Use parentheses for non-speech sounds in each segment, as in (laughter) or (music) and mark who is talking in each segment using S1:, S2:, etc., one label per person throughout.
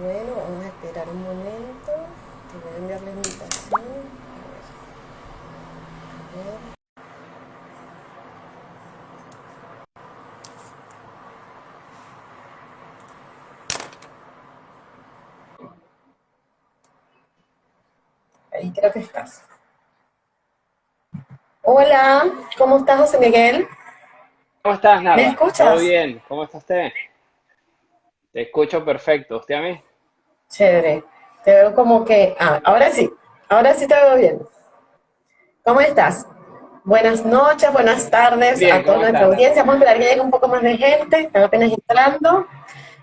S1: Bueno, vamos a esperar un momento. Te voy a enviar la invitación. A ver. A ver. Ahí creo que estás. Hola, ¿cómo estás, José Miguel?
S2: ¿Cómo estás, Nada?
S1: ¿Me escuchas?
S2: ¿Todo bien? ¿Cómo está usted? Te escucho perfecto. ¿Usted a mí?
S1: Chévere. Te veo como que... Ah, ahora sí. Ahora sí te veo bien. ¿Cómo estás? Buenas noches, buenas tardes
S2: Bien,
S1: a toda
S2: ¿cómo
S1: nuestra
S2: estás?
S1: audiencia. Vamos a esperar que llegue un poco más de gente. Están apenas entrando.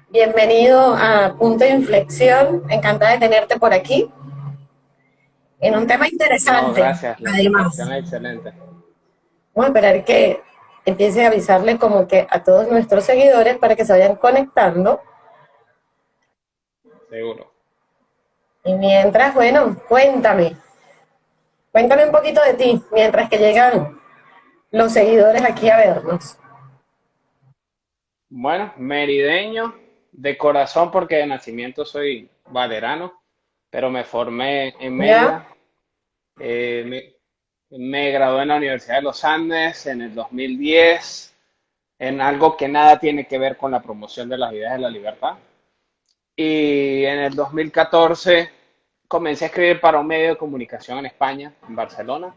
S1: Bienvenido a Punto de Inflexión. Encantada de tenerte por aquí. En un tema
S2: No,
S1: interesante,
S2: gracias. La
S1: además.
S2: excelente.
S1: Vamos a esperar que empiece a avisarle como que a todos nuestros seguidores para que se vayan conectando.
S2: Seguro.
S1: Y mientras, bueno, cuéntame. Cuéntame un poquito de ti, mientras que llegan los seguidores aquí a vernos.
S2: Bueno, merideño de corazón porque de nacimiento soy valerano, pero me formé en Mérida. Eh, me, me gradué en la Universidad de los Andes en el 2010 en algo que nada tiene que ver con la promoción de las ideas de la libertad. Y en el 2014 comencé a escribir para un medio de comunicación en España, en Barcelona.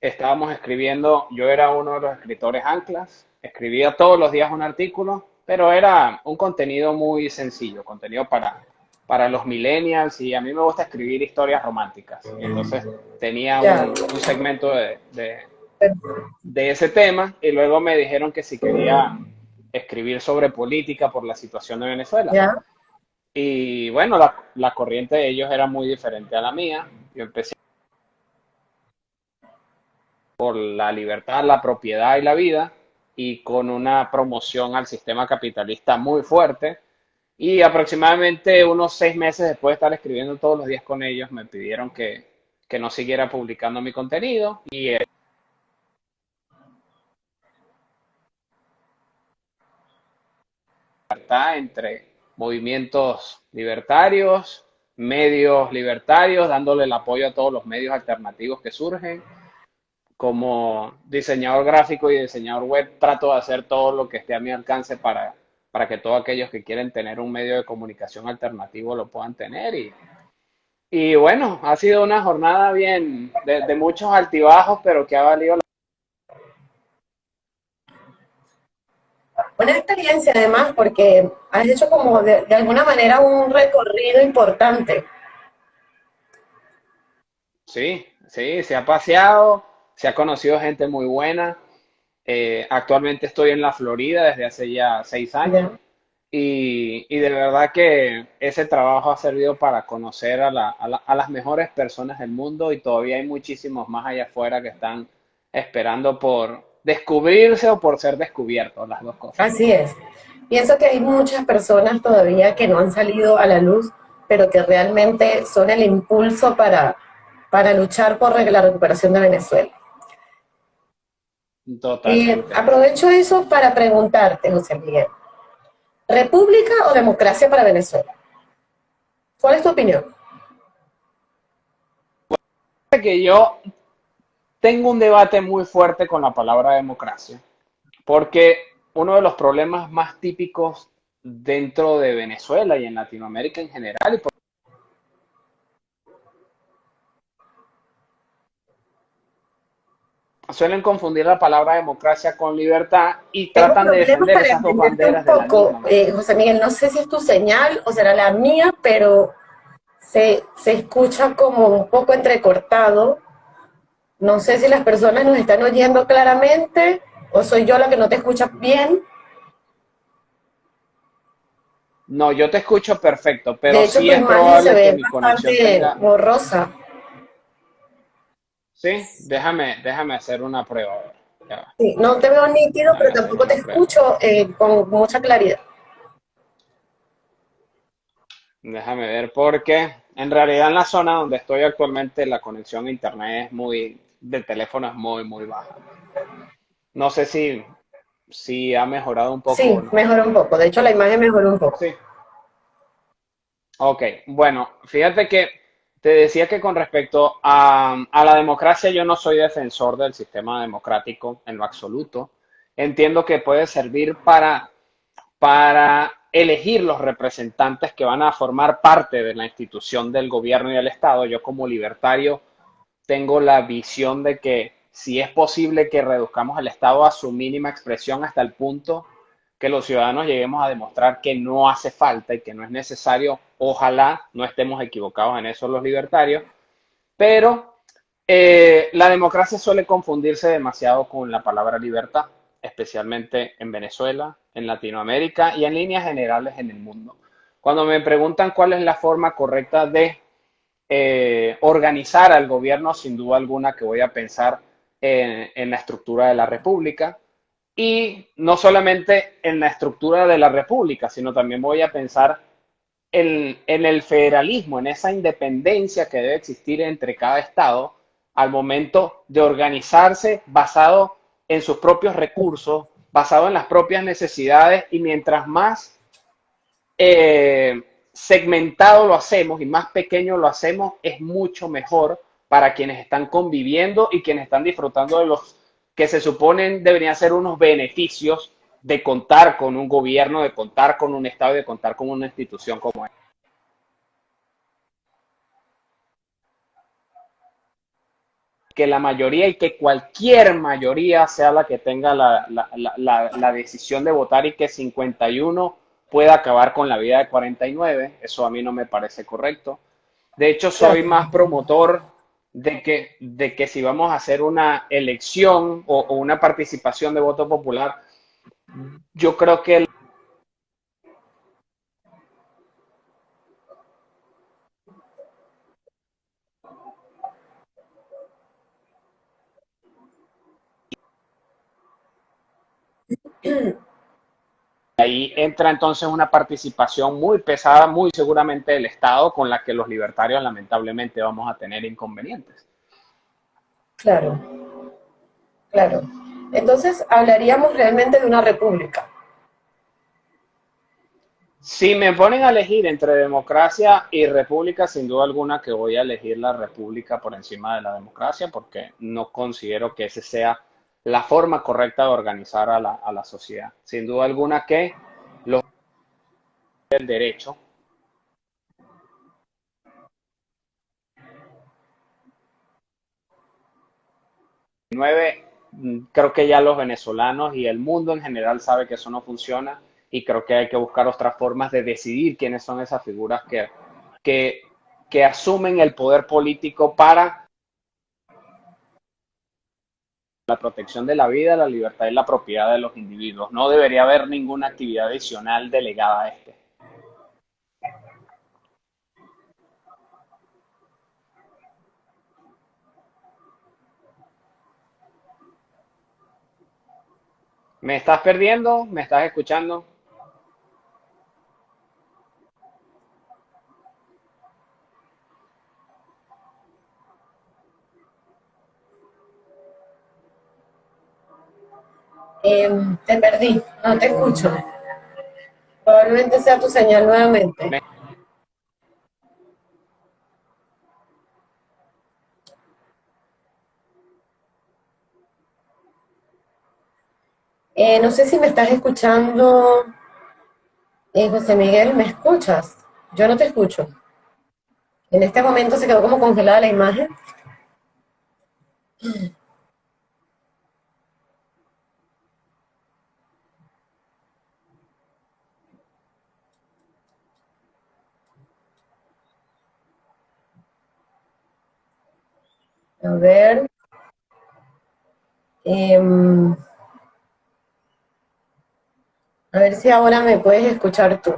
S2: Estábamos escribiendo, yo era uno de los escritores anclas, escribía todos los días un artículo, pero era un contenido muy sencillo, contenido para, para los millennials y a mí me gusta escribir historias románticas. Entonces tenía un, un segmento de, de, de ese tema y luego me dijeron que si quería escribir sobre política por la situación de Venezuela. Y bueno, la, la corriente de ellos era muy diferente a la mía. Yo empecé por la libertad, la propiedad y la vida, y con una promoción al sistema capitalista muy fuerte. Y aproximadamente unos seis meses después de estar escribiendo todos los días con ellos, me pidieron que, que no siguiera publicando mi contenido. Y eh, libertad entre movimientos libertarios, medios libertarios, dándole el apoyo a todos los medios alternativos que surgen. Como diseñador gráfico y diseñador web, trato de hacer todo lo que esté a mi alcance para, para que todos aquellos que quieren tener un medio de comunicación alternativo lo puedan tener. Y, y bueno, ha sido una jornada bien de, de muchos altibajos, pero que ha valido la
S1: Una experiencia además porque has hecho como de, de alguna manera un recorrido importante.
S2: Sí, sí, se ha paseado, se ha conocido gente muy buena. Eh, actualmente estoy en la Florida desde hace ya seis años y, y de verdad que ese trabajo ha servido para conocer a, la- a la- a las mejores personas del mundo y todavía hay muchísimos más allá afuera que están esperando por descubrirse o por ser descubiertos, las dos cosas.
S1: Así es. Pienso que hay muchas personas todavía que no han salido a la luz, pero que realmente son el impulso para, para luchar por la recuperación de Venezuela. Y
S2: Totalmente.
S1: aprovecho eso para preguntarte, José Miguel, ¿república o democracia para Venezuela? ¿Cuál es tu opinión?
S2: que yo tengo un debate muy fuerte con la palabra democracia, porque uno de los problemas más típicos dentro de Venezuela y en Latinoamérica en general, y por- suelen confundir la palabra democracia con libertad y tratan de defender esas dos
S1: entenderte un
S2: banderas de la
S1: poco, eh, José Miguel, no sé si es tu señal o será la mía, pero se, se escucha como un poco entrecortado. No sé si las personas nos están oyendo claramente o soy yo la que no te escucha bien.
S2: No, yo te escucho perfecto, pero
S1: De hecho,
S2: sí
S1: tu
S2: es probable
S1: se
S2: que mi conexión tenga...
S1: borrosa.
S2: Sí, déjame, déjame hacer una prueba.
S1: Sí, no te veo nítido, pero tampoco te escucho eh, con mucha claridad.
S2: Déjame ver, porque en realidad en la zona donde estoy actualmente la conexión a internet es muy, del teléfono es muy, muy baja. No sé si, si ha mejorado un poco
S1: Sí,
S2: no.
S1: mejoró un poco. De hecho, la imagen mejoró un poco.
S2: Sí. Ok, bueno, fíjate que te decía que con respecto a, a la democracia yo no soy defensor del sistema democrático en lo absoluto. Entiendo que puede servir para, para elegir los representantes que van a formar parte de la institución del gobierno y del Estado. Yo como libertario tengo la visión de que si es posible que reduzcamos el Estado a su mínima expresión hasta el punto que los ciudadanos lleguemos a demostrar que no hace falta y que no es necesario, ojalá no estemos equivocados en eso los libertarios, pero eh, la democracia suele confundirse demasiado con la palabra libertad, especialmente en Venezuela, en Latinoamérica y en líneas generales en el mundo. Cuando me preguntan cuál es la forma correcta de eh, organizar al gobierno, sin duda alguna que voy a pensar en, la estructura de la república, y no solamente en la estructura de la república, sino también voy a pensar en, en, el federalismo, en esa independencia que debe existir entre cada estado al momento de organizarse basado en sus propios recursos, basado en las propias necesidades y mientras más eh, segmentado lo hacemos y más pequeño lo hacemos, es mucho mejor para quienes están conviviendo y quienes están disfrutando de los que se suponen deberían ser unos beneficios de contar con un gobierno, de contar con un Estado y de contar con una institución como esta. que la mayoría y que cualquier mayoría sea la que tenga la, la, la, la, decisión de votar y que 51 pueda acabar con la vida de 49. Eso a mí no me parece correcto. De hecho, soy más promotor de que, de que si vamos a hacer una elección o, o una participación de voto popular, yo creo que el Ahí entra entonces una participación muy pesada, muy seguramente del Estado, con la que los libertarios lamentablemente vamos a tener inconvenientes.
S1: Claro, claro. Entonces hablaríamos realmente de una república.
S2: Si me ponen a elegir entre democracia y república, sin duda alguna que voy a elegir la república por encima de la democracia, porque no considero que ese sea la forma correcta de organizar a la, a la sociedad. Sin duda alguna que los el derecho. Nueve creo que ya los venezolanos y el mundo en general sabe que eso no funciona y creo que hay que buscar otras formas de decidir quiénes son esas figuras que, que, que asumen el poder político para la protección de la vida, la libertad y la propiedad de los individuos. No debería haber ninguna actividad adicional delegada a este. ¿Me estás perdiendo? ¿Me estás escuchando?
S1: Eh, te perdí, no te escucho. Probablemente sea tu señal nuevamente. Eh, no sé si me estás escuchando, eh, José Miguel, ¿me escuchas? Yo no te escucho. En este momento se quedó como congelada la imagen. A ver. Eh, a ver si ahora me puedes escuchar tú.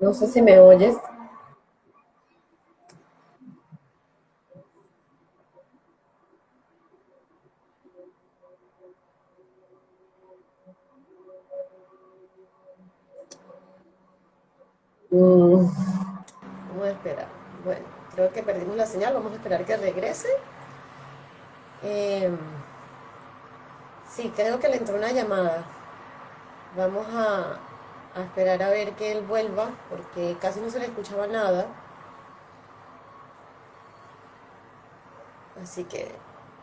S1: No sé si me oyes. Vamos a esperar. Bueno, creo que perdimos la señal. Vamos a esperar que regrese. Eh, Sí, creo que le entró una llamada. Vamos a esperar a ver que él vuelva, porque casi no se le escuchaba nada. Así que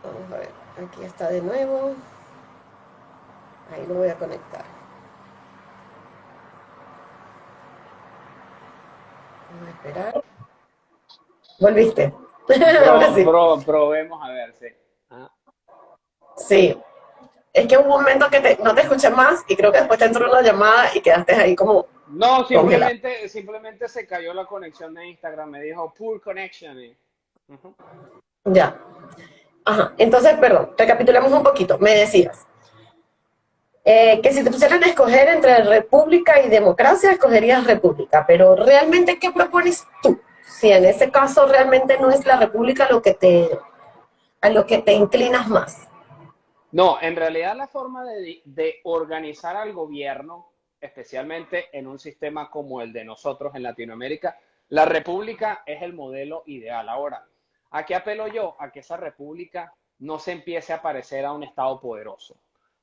S1: vamos a ver, aquí está de nuevo. Ahí lo voy a conectar. Vamos a esperar. ¿Volviste? (laughs)
S2: Sí. probemos a ver, sí. Ah.
S1: Sí. Es que hubo un momento que no te escuché más y creo que después te entró una llamada y quedaste ahí como...
S2: No, simplemente, simplemente se cayó la conexión de Instagram. Me dijo poor connection.
S1: Ya. Ajá. Entonces, perdón, recapitulemos un poquito. Me decías eh, que si te pusieran a escoger entre república y democracia, escogerías república. Pero realmente, ¿qué propones tú? Si en ese caso realmente no es la república lo que te, a lo que te inclinas más.
S2: No, en realidad la forma de, de organizar al gobierno, especialmente en un sistema como el de nosotros en Latinoamérica, la república es el modelo ideal. Ahora, ¿A qué apelo yo? A que esa república no se empiece a parecer a un Estado poderoso,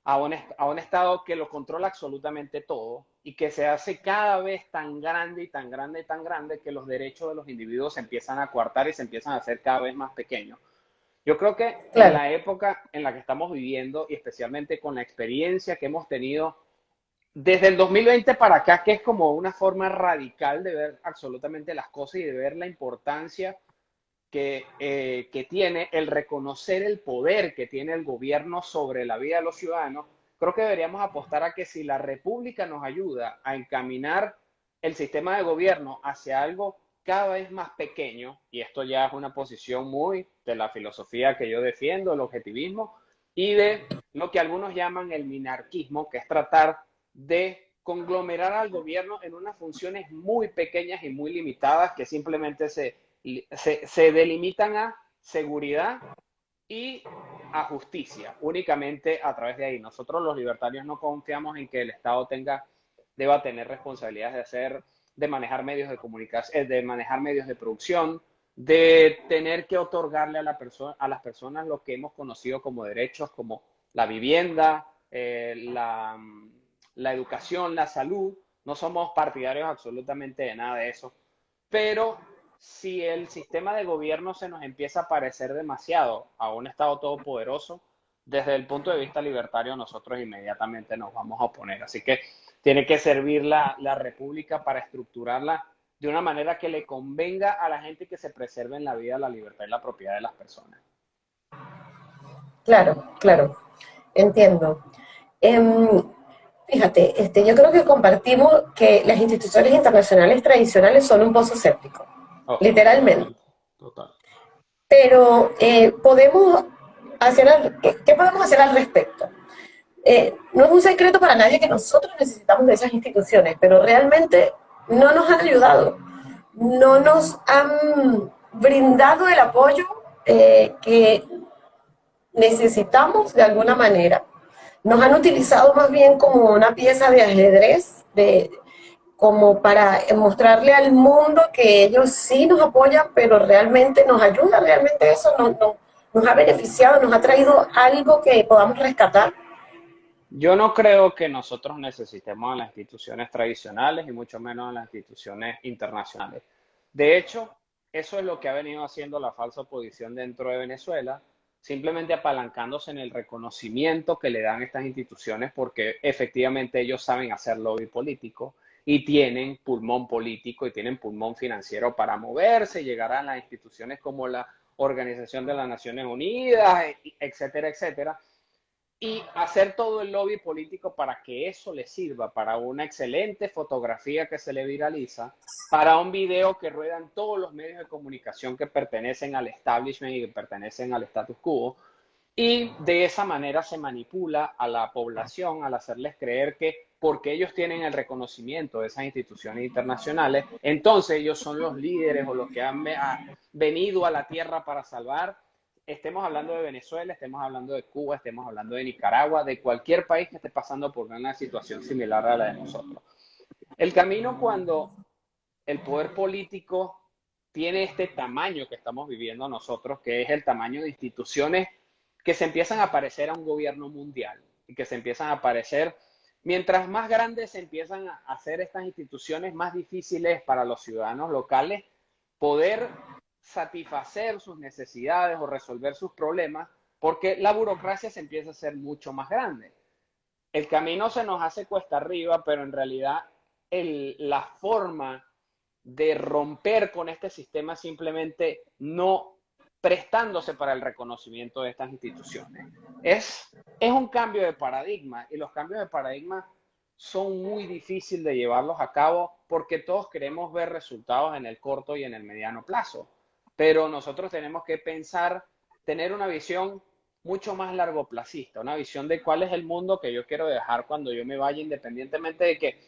S2: a un, a un Estado que lo controla absolutamente todo y que se hace cada vez tan grande y tan grande y tan grande que los derechos de los individuos se empiezan a coartar y se empiezan a hacer cada vez más pequeños. Yo creo que en la época en la que estamos viviendo y especialmente con la experiencia que hemos tenido desde el 2020 para acá, que es como una forma radical de ver absolutamente las cosas y de ver la importancia eh, que, tiene el reconocer el poder que tiene el gobierno sobre la vida de los ciudadanos, creo que deberíamos apostar a que si la República nos ayuda a encaminar el sistema de gobierno hacia algo cada vez más pequeño, y esto ya es una posición muy de la filosofía que yo defiendo, el objetivismo, y de lo que algunos llaman el minarquismo, que es tratar de conglomerar al gobierno en unas funciones muy pequeñas y muy limitadas que simplemente se se, delimitan a seguridad y a justicia, únicamente a través de ahí. Nosotros los libertarios no confiamos en que el Estado tenga, deba tener responsabilidades de hacer, de manejar medios de comunicación, eh, de manejar medios de producción, de tener que otorgarle a, la persona, a las personas lo que hemos conocido como derechos, como la vivienda, eh, la, la educación, la salud. No somos partidarios absolutamente de nada de eso, pero si el sistema de gobierno se nos empieza a parecer demasiado a un Estado todopoderoso, desde el punto de vista libertario nosotros inmediatamente nos vamos a oponer. Así que tiene que servir la, la República para estructurarla de una manera que le convenga a la gente que se preserve en la vida, la libertad y la propiedad de las personas.
S1: Claro, claro, entiendo. Em, fíjate, este, yo creo que compartimos que las instituciones internacionales tradicionales son un pozo séptico. Oh. literalmente. Total. Pero eh, podemos hacer, ¿qué, podemos hacer al respecto? Eh, no es un secreto para nadie que nosotros necesitamos de esas instituciones, pero realmente no nos han ayudado, no nos han brindado el apoyo eh, que necesitamos de alguna manera. Nos han utilizado más bien como una pieza de ajedrez, de, como para mostrarle al mundo que ellos sí nos apoyan, pero realmente nos ayuda, realmente eso nos, nos ha beneficiado, nos ha traído algo que podamos rescatar.
S2: Yo no creo que nosotros necesitemos a las instituciones tradicionales y mucho menos a las instituciones internacionales. De hecho, eso es lo que ha venido haciendo la falsa oposición dentro de Venezuela, simplemente apalancándose en el reconocimiento que le dan estas instituciones porque efectivamente ellos saben hacer lobby político y tienen pulmón político y tienen pulmón financiero para moverse, llegar a las instituciones como la Organización de las Naciones Unidas, etcétera, etcétera, y hacer todo el lobby político para que eso le sirva para una excelente fotografía que se le viraliza, para un video que ruedan todos los medios de comunicación que pertenecen al establishment y que pertenecen al status quo, y de esa manera se manipula a la población al hacerles creer que porque ellos tienen el reconocimiento de esas instituciones internacionales, entonces ellos son los líderes o los que han venido a la tierra para salvar. Estemos hablando de Venezuela, estemos hablando de Cuba, estemos hablando de Nicaragua, de cualquier país que esté pasando por una situación similar a la de nosotros. El camino cuando el poder político tiene este tamaño que estamos viviendo nosotros, que es el tamaño de instituciones que se empiezan a parecer a un gobierno mundial y que se empiezan a aparecer. Mientras más grandes se empiezan a hacer estas instituciones, más difíciles para los ciudadanos locales poder satisfacer sus necesidades o resolver sus problemas, porque la burocracia se empieza a hacer mucho más grande. El camino se nos hace cuesta arriba, pero en realidad la forma de romper con este sistema simplemente no prestándose para el reconocimiento de estas instituciones. Es, es un cambio de paradigma y los cambios de paradigma son muy difíciles de llevarlos a cabo porque todos queremos ver resultados en el corto y en el mediano plazo. Pero nosotros tenemos que pensar, tener una visión mucho más largo plazista, una visión de cuál es el mundo que yo quiero dejar cuando yo me vaya, independientemente de que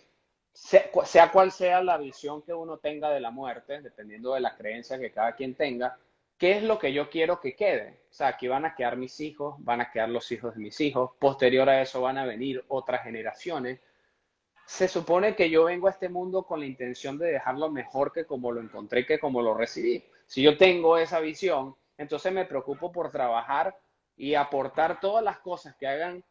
S2: sea, sea cual sea la visión que uno tenga de la muerte, dependiendo de la creencia que cada quien tenga, ¿qué es lo que yo quiero que quede? O sea, aquí van a quedar mis hijos, van a quedar los hijos de mis hijos, posterior a eso van a venir otras generaciones. Se supone que yo vengo a este mundo con la intención de dejarlo mejor que como lo encontré, que como lo recibí. Si yo tengo esa visión, entonces me preocupo por trabajar y aportar todas las cosas que hagan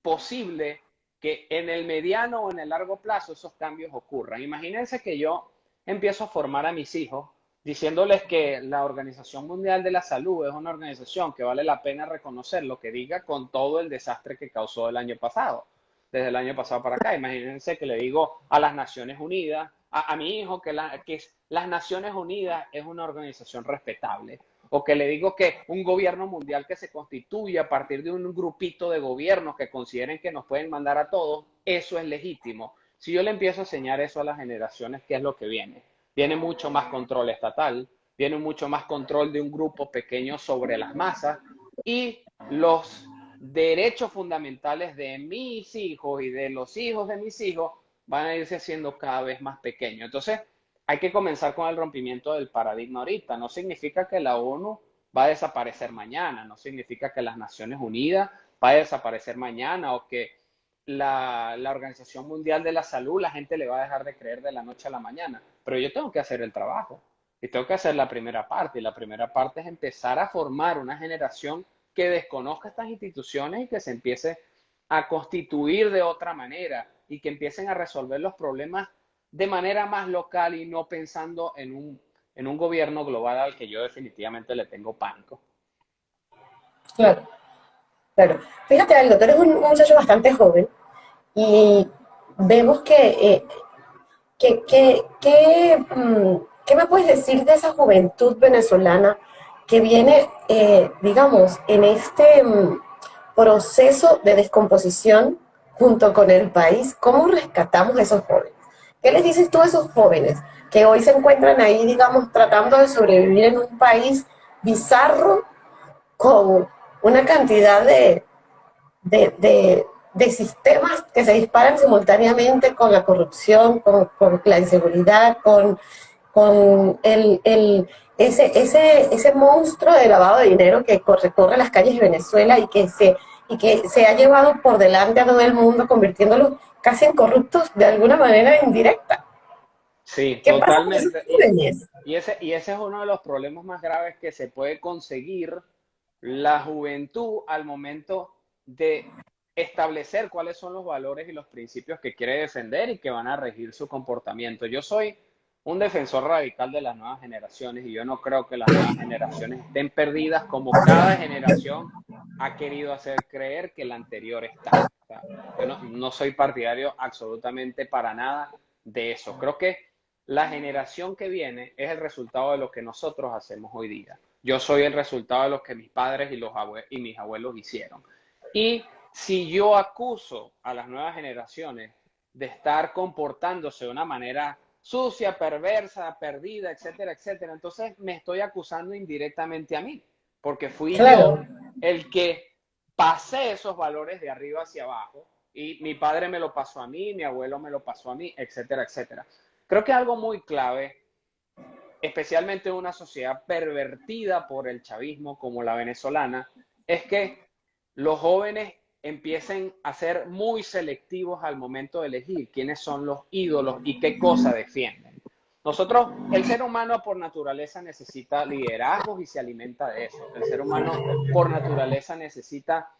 S2: posible que en el mediano o en el largo plazo esos cambios ocurran. Imagínense que yo empiezo a formar a mis hijos diciéndoles que la Organización Mundial de la Salud es una organización que vale la pena reconocer lo que diga con todo el desastre que causó el año pasado, desde el año pasado para acá. Imagínense que le digo a las Naciones Unidas, a, mi hijo, que, la, que las Naciones Unidas es una organización respetable o que le digo que un gobierno mundial que se constituye a partir de un grupito de gobiernos que consideren que nos pueden mandar a todos, eso es legítimo. Si yo le empiezo a enseñar eso a las generaciones, ¿qué es lo que viene? Viene mucho más control estatal, viene mucho más control de un grupo pequeño sobre las masas y los derechos fundamentales de mis hijos y de los hijos de mis hijos van a irse haciendo cada vez más pequeños. Entonces, hay que comenzar con el rompimiento del paradigma ahorita. No significa que la ONU va a desaparecer mañana, no significa que las Naciones Unidas va a desaparecer mañana o que la, Organización Mundial de la Salud la gente le va a dejar de creer de la noche a la mañana. Pero yo tengo que hacer el trabajo y tengo que hacer la primera parte. Y la primera parte es empezar a formar una generación que desconozca estas instituciones y que se empiece a constituir de otra manera y que empiecen a resolver los problemas de manera más local y no pensando en un, en un gobierno global al que yo definitivamente le tengo pánico.
S1: Claro, claro. Fíjate algo, tú eres un, muchacho bastante joven y vemos que, eh, mm, ¿qué me puedes decir de esa juventud venezolana que viene, eh, digamos, en este mm, proceso de descomposición junto con el país? ¿Cómo rescatamos a esos jóvenes? ¿Qué les dices tú a esos jóvenes que hoy se encuentran ahí, digamos, tratando de sobrevivir en un país bizarro con una cantidad de, de, sistemas que se disparan simultáneamente con la corrupción, con, la inseguridad, con, con el, ese, ese, ese monstruo de lavado de dinero que recorre las calles de Venezuela y que se y que se ha llevado por delante a todo el mundo, convirtiéndolos casi en corruptos de alguna manera indirecta.
S2: Sí, totalmente. Y, ese, y ese es uno de los problemas más graves que se puede conseguir la juventud al momento de establecer cuáles son los valores y los principios que quiere defender y que van a regir su comportamiento. Yo soy un defensor radical de las nuevas generaciones y yo no creo que las nuevas generaciones estén perdidas como cada generación ha querido hacer creer que la anterior está. yo no, soy partidario absolutamente para nada de eso. Creo que la generación que viene es el resultado de lo que nosotros hacemos hoy día. Yo soy el resultado de lo que mis padres y, los y mis abuelos hicieron. Y si yo acuso a las nuevas generaciones de estar comportándose de una manera sucia, perversa, perdida, etcétera, etcétera. Entonces me estoy acusando indirectamente a mí, porque fui yo el que pasé esos valores de arriba hacia abajo y mi padre me lo pasó a mí, mi abuelo me lo pasó a mí, etcétera, etcétera. Creo que algo muy clave, especialmente en una sociedad pervertida por el chavismo como la venezolana, es que los jóvenes empiecen a ser muy selectivos al momento de elegir quiénes son los ídolos y qué cosa defienden. nosotros, el ser humano por naturaleza necesita liderazgos y se alimenta de eso. El ser humano por naturaleza necesita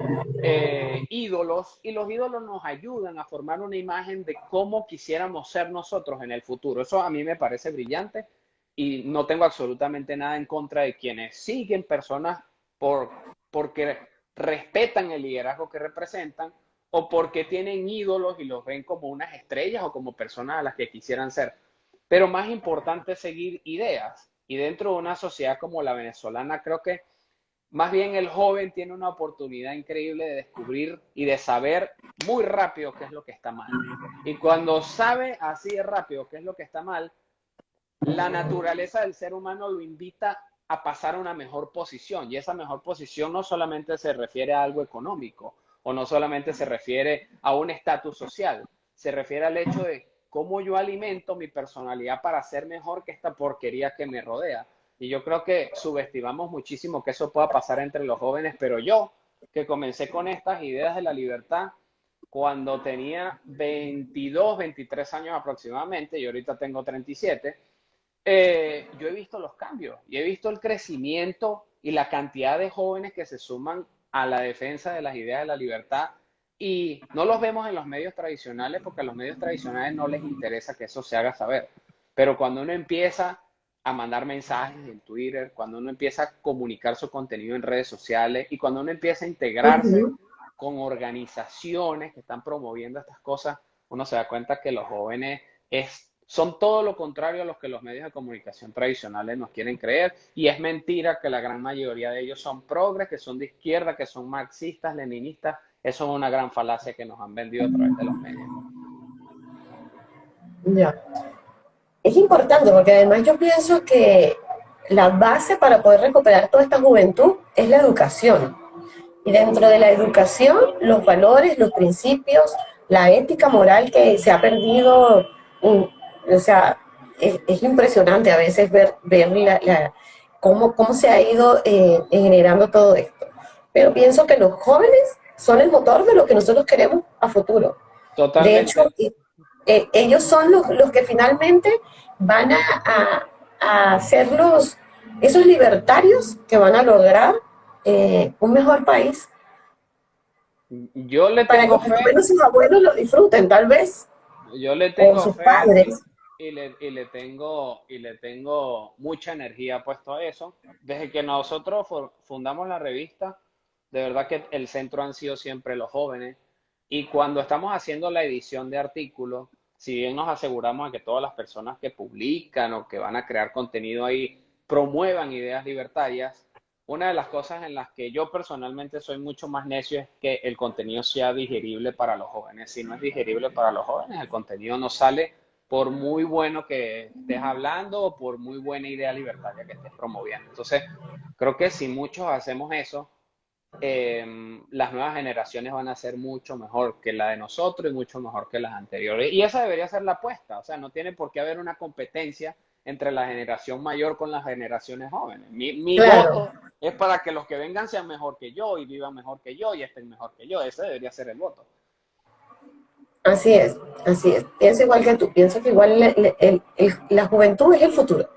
S2: eh, ídolos y los ídolos nos ayudan a formar una imagen de cómo quisiéramos ser nosotros en el futuro. Eso a mí me parece brillante y no tengo absolutamente nada en contra de quienes siguen personas por, porque respetan el liderazgo que representan o porque tienen ídolos y los ven como unas estrellas o como personas a las que quisieran ser. Pero más importante es seguir ideas. Y dentro de una sociedad como la venezolana, creo que más bien el joven tiene una oportunidad increíble de descubrir y de saber muy rápido qué es lo que está mal. Y cuando sabe así de rápido qué es lo que está mal, la naturaleza del ser humano lo invita a pasar a una mejor posición. Y esa mejor posición no solamente se refiere a algo económico o no solamente se refiere a un estatus social, se refiere al hecho de cómo yo alimento mi personalidad para ser mejor que esta porquería que me rodea. Y yo creo que subestimamos muchísimo que eso pueda pasar entre los jóvenes, pero yo, que comencé con estas ideas de la libertad cuando tenía 22, 23 años aproximadamente, y ahorita tengo 37, eh, yo he visto los cambios y he visto el crecimiento y la cantidad de jóvenes que se suman a la defensa de las ideas de la libertad y no los vemos en los medios tradicionales porque a los medios tradicionales no les interesa que eso se haga saber. Pero cuando uno empieza a mandar mensajes en Twitter, cuando uno empieza a comunicar su contenido en redes sociales y cuando uno empieza a integrarse con organizaciones que están promoviendo estas cosas, uno se da cuenta que los jóvenes es, son todo lo contrario a lo que los medios de comunicación tradicionales nos quieren creer y es mentira que la gran mayoría de ellos son progres, que son de izquierda, que son marxistas, leninistas eso es una gran falacia que nos han vendido a través de los medios.
S1: Ya. Es importante porque además yo pienso que la base para poder recuperar toda esta juventud es la educación. Y dentro de la educación, los valores, los principios, la ética moral que se ha perdido, o sea, es, impresionante a veces ver, ver la, cómo, cómo se ha ido eh, generando todo esto. Pero pienso que los jóvenes son el motor de lo que nosotros queremos a futuro. De hecho, eh, ellos son los, los, que finalmente van a, a, ser los, esos libertarios que van a lograr eh, un mejor país.
S2: Yo le tengo
S1: Para que menos sus abuelos lo disfruten, tal vez.
S2: Yo le tengo
S1: sus padres.
S2: Y le, y le, tengo y le tengo mucha energía puesto a eso. Desde que nosotros fundamos la revista, de verdad que el centro han sido siempre los jóvenes. Y cuando estamos haciendo la edición de artículos, si bien nos aseguramos de que todas las personas que publican o que van a crear contenido ahí promuevan ideas libertarias, una de las cosas en las que yo personalmente soy mucho más necio es que el contenido sea digerible para los jóvenes. Si no es digerible para los jóvenes, el contenido no sale por muy bueno que estés hablando o por muy buena idea libertaria que estés promoviendo. Entonces, creo que si muchos hacemos eso, Em, las nuevas generaciones van a ser mucho mejor que la de nosotros y mucho mejor que las anteriores. Y esa debería ser la apuesta, o sea, no tiene por qué haber una competencia entre la generación mayor con las generaciones jóvenes. Mi, voto es para que los que vengan sean mejor que yo y vivan mejor que yo y estén mejor que yo. Ese debería ser el voto.
S1: Así es, así es. Pienso igual que tú, pienso que igual la juventud es el futuro,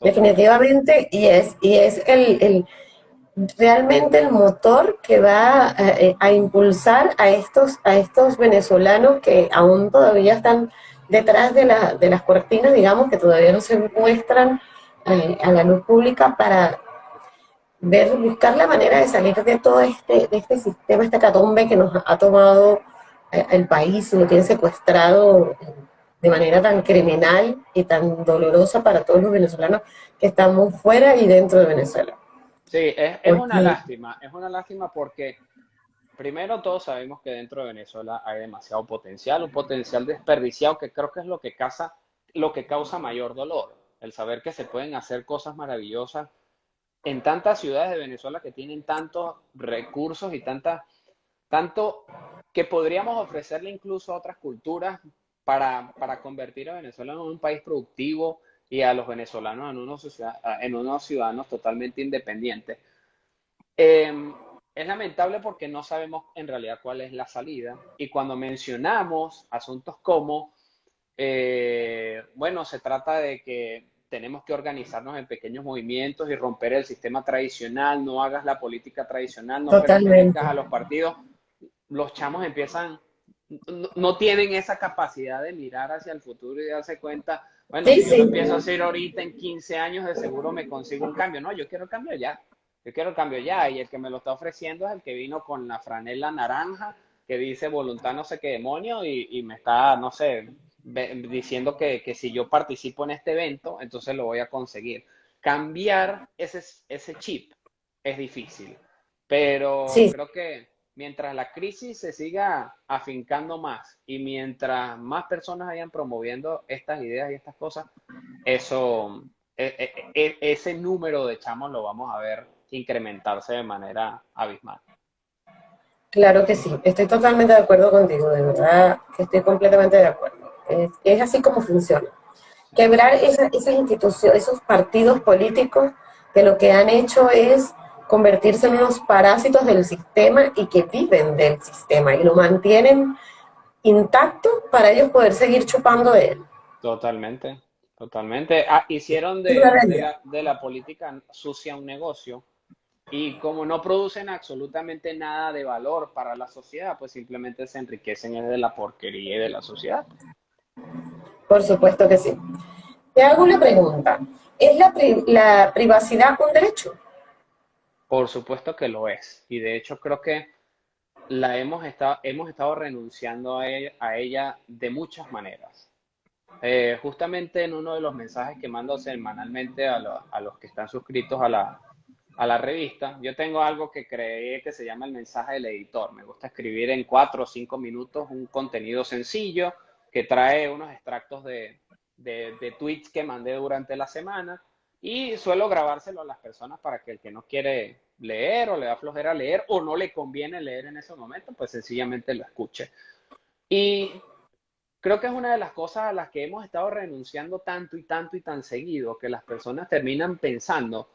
S1: definitivamente, y es, y es el realmente el motor que va eh, a, impulsar a estos, a estos venezolanos que aún todavía están detrás de, la, de las cortinas, digamos, que todavía no se muestran eh, a la luz pública para ver, buscar la manera de salir de todo este, de este sistema, esta catombe que nos ha tomado el país, lo tiene secuestrado de manera tan criminal y tan dolorosa para todos los venezolanos que estamos fuera y dentro de Venezuela.
S2: Sí, es, es una lástima, es una lástima porque primero todos sabemos que dentro de Venezuela hay demasiado potencial, un potencial desperdiciado que creo que es lo que causa, lo que causa mayor dolor, el saber que se pueden hacer cosas maravillosas en tantas ciudades de Venezuela que tienen tantos recursos y tanta, tanto que podríamos ofrecerle incluso a otras culturas para, para convertir a Venezuela en un país productivo, y a los venezolanos en unos, en unos ciudadanos totalmente independientes. Em, es lamentable porque no sabemos en realidad cuál es la salida y cuando mencionamos asuntos como eh, bueno, se trata de que tenemos que organizarnos en pequeños movimientos y romper el sistema tradicional, no hagas la política tradicional, no pertenezcas a los partidos. Los chamos empiezan, no, tienen esa capacidad de mirar hacia el futuro y darse cuenta, bueno, si yo empiezo a hacer ahorita en 15 años, de seguro me consigo un cambio. No, yo quiero el cambio ya. Yo quiero el cambio ya. Y el que me lo está ofreciendo es el que vino con la franela naranja que dice voluntad no sé qué demonio y, y me está, no sé, diciendo que, que, si yo participo en este evento, entonces lo voy a conseguir. Cambiar ese, ese chip es difícil, pero creo que mientras la crisis se siga afincando más y mientras más personas vayan promoviendo estas ideas y estas cosas, eso, e, e, e, ese número de chamos lo vamos a ver incrementarse de manera abismal.
S1: Claro que sí, estoy totalmente de acuerdo contigo, de verdad que estoy completamente de acuerdo. Es, así como funciona. Quebrar esas instituciones, esos partidos políticos que lo que han hecho es convertirse en unos parásitos del sistema y que viven del sistema y lo mantienen intacto para ellos poder seguir chupando de él.
S2: Totalmente, totalmente. Ah, hicieron de, de, la, política sucia un negocio y como no producen absolutamente nada de valor para la sociedad, pues simplemente se enriquecen de la porquería y de la sociedad.
S1: Por supuesto que sí. Te hago una pregunta. ¿Es la, privacidad un derecho?
S2: Por supuesto que lo es. Y de hecho creo que la hemos estado, hemos estado renunciando a ella, de muchas maneras. Eh, justamente en uno de los mensajes que mando semanalmente a, los que están suscritos a la, a la revista, yo tengo algo que creé que se llama el mensaje del editor. Me gusta escribir en cuatro o cinco minutos un contenido sencillo que trae unos extractos de, de, tweets que mandé durante la semana y suelo grabárselo a las personas para que el que no quiere leer o le da flojera leer o no le conviene leer en ese momento, pues sencillamente lo escuche. Y creo que es una de las cosas a las que hemos estado renunciando tanto y tanto y tan seguido que las personas terminan pensando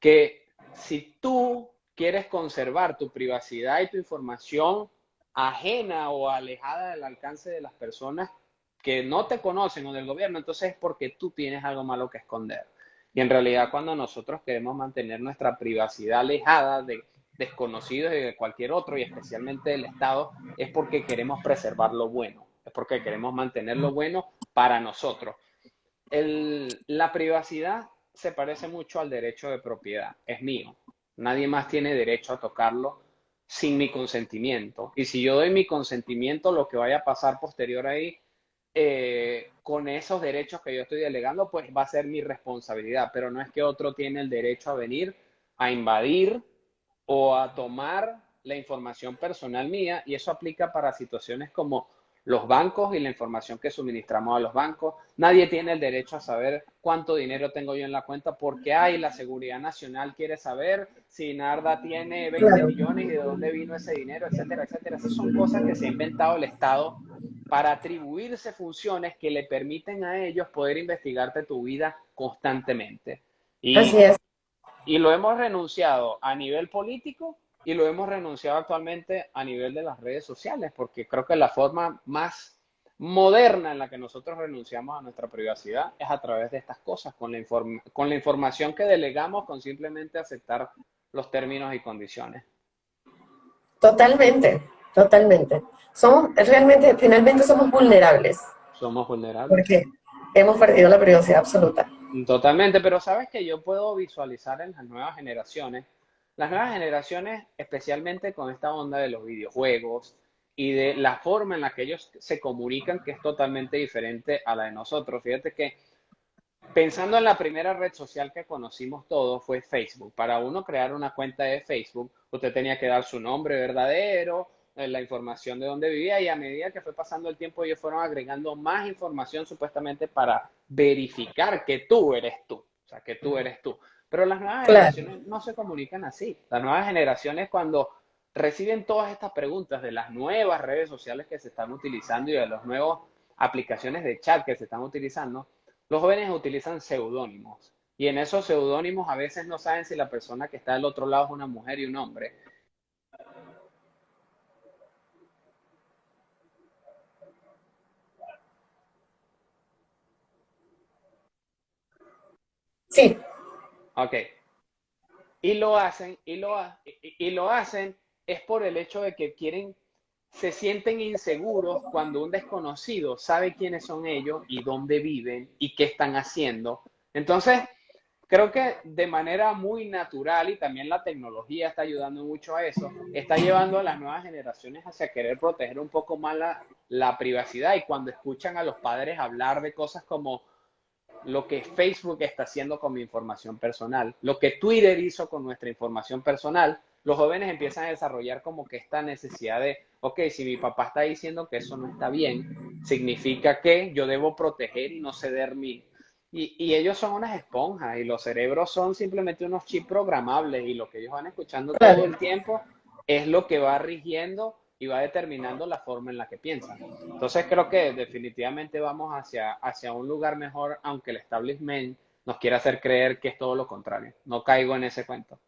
S2: que si tú quieres conservar tu privacidad y tu información ajena o alejada del alcance de las personas que no te conocen o del gobierno, entonces es porque tú tienes algo malo que esconder. Y en realidad cuando nosotros queremos mantener nuestra privacidad alejada de desconocidos y de cualquier otro, y especialmente del Estado, es porque queremos preservar lo bueno, es porque queremos mantener lo bueno para nosotros. la privacidad se parece mucho al derecho de propiedad, es mío, nadie más tiene derecho a tocarlo sin mi consentimiento. Y si yo doy mi consentimiento, lo que vaya a pasar posterior ahí, eh, con esos derechos que yo estoy delegando, pues va a ser mi responsabilidad. Pero no es que otro tiene el derecho a venir a invadir o a tomar la información personal mía. Y eso aplica para situaciones como los bancos y la información que suministramos a los bancos. Nadie tiene el derecho a saber cuánto dinero tengo yo en la cuenta porque hay la seguridad nacional quiere saber si Narda tiene 20 millones y de dónde vino ese dinero, etcétera, etcétera. Esas son cosas que se ha inventado el Estado para atribuirse funciones que le permiten a ellos poder investigarte tu vida constantemente. Y, Así es. Y lo hemos renunciado a nivel político y lo hemos renunciado actualmente a nivel de las redes sociales, porque creo que la forma más moderna en la que nosotros renunciamos a nuestra privacidad es a través de estas cosas, con la, con la información que delegamos, con simplemente aceptar los términos y condiciones.
S1: Totalmente, totalmente. Somos, realmente, finalmente somos vulnerables.
S2: Somos vulnerables.
S1: Porque hemos perdido la privacidad absoluta.
S2: Totalmente, pero sabes que yo puedo visualizar en las nuevas generaciones las nuevas generaciones, especialmente con esta onda de los videojuegos y de la forma en la que ellos se comunican, que es totalmente diferente a la de nosotros. Fíjate que pensando en la primera red social que conocimos todos fue Facebook. Para uno crear una cuenta de Facebook, usted tenía que dar su nombre verdadero, la información de dónde vivía y a medida que fue pasando el tiempo ellos fueron agregando más información supuestamente para verificar que tú eres tú, o sea, que tú eres tú. Pero las nuevas generaciones no se comunican así. Las nuevas generaciones cuando reciben todas estas preguntas de las nuevas redes sociales que se están utilizando y de las nuevas aplicaciones de chat que se están utilizando, los jóvenes utilizan seudónimos. Y en esos seudónimos a veces no saben si la persona que está del otro lado es una mujer y un hombre.
S1: Sí.
S2: Ok. Y lo hacen, y lo, y lo hacen es por el hecho de que quieren, se sienten inseguros cuando un desconocido sabe quiénes son ellos y dónde viven y qué están haciendo. Entonces, creo que de manera muy natural y también la tecnología está ayudando mucho a eso, está llevando a las nuevas generaciones hacia querer proteger un poco más la, la privacidad y cuando escuchan a los padres hablar de cosas como lo que Facebook está haciendo con mi información personal, lo que Twitter hizo con nuestra información personal, los jóvenes empiezan a desarrollar como que esta necesidad de, ok, si mi papá está diciendo que eso no está bien, significa que yo debo proteger y no ceder mi... Y, y ellos son unas esponjas y los cerebros son simplemente unos chips programables y lo que ellos van escuchando todo el tiempo es lo que va rigiendo y va determinando la forma en la que piensan. Entonces creo que definitivamente vamos hacia, hacia un lugar mejor, aunque el establishment nos quiera hacer creer que es todo lo contrario. No caigo en ese cuento.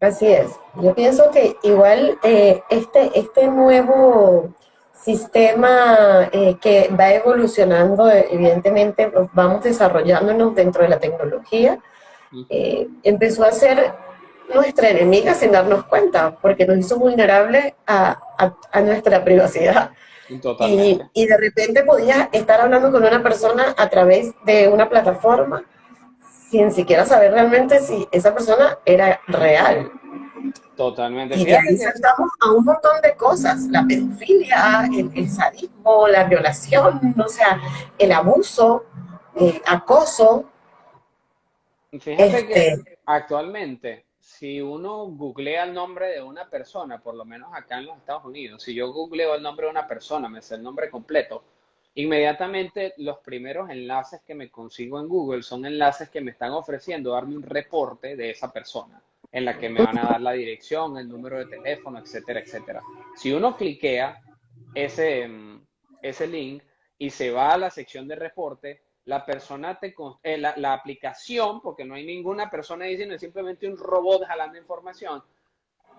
S1: Así es. Yo pienso que igual eh, este, este nuevo sistema eh, que va evolucionando, evidentemente vamos desarrollándonos dentro de la tecnología, eh, empezó a ser nuestra enemiga sin darnos cuenta, porque nos hizo vulnerables a, a, nuestra privacidad. Y, y, de repente podías estar hablando con una persona a través de una plataforma sin siquiera saber realmente si esa persona era real.
S2: Totalmente.
S1: Y de ahí saltamos a un montón de cosas, la pedofilia, el, sadismo, la violación, o sea, el abuso, el acoso.
S2: Fíjate que este actualmente, si uno googlea el nombre de una persona, por lo menos acá en los Estados Unidos, si yo googleo el nombre de una persona, me sé el nombre completo, Inmediatamente los primeros enlaces que me consigo en Google son enlaces que me están ofreciendo darme un reporte de esa persona, en la que me van a dar la dirección, el número de teléfono, etcétera, etcétera. Si uno cliquea ese, mm, ese link y se va a la sección de reporte, la persona te, eh, la, aplicación, porque no hay ninguna persona diciendo, es simplemente un robot jalando información,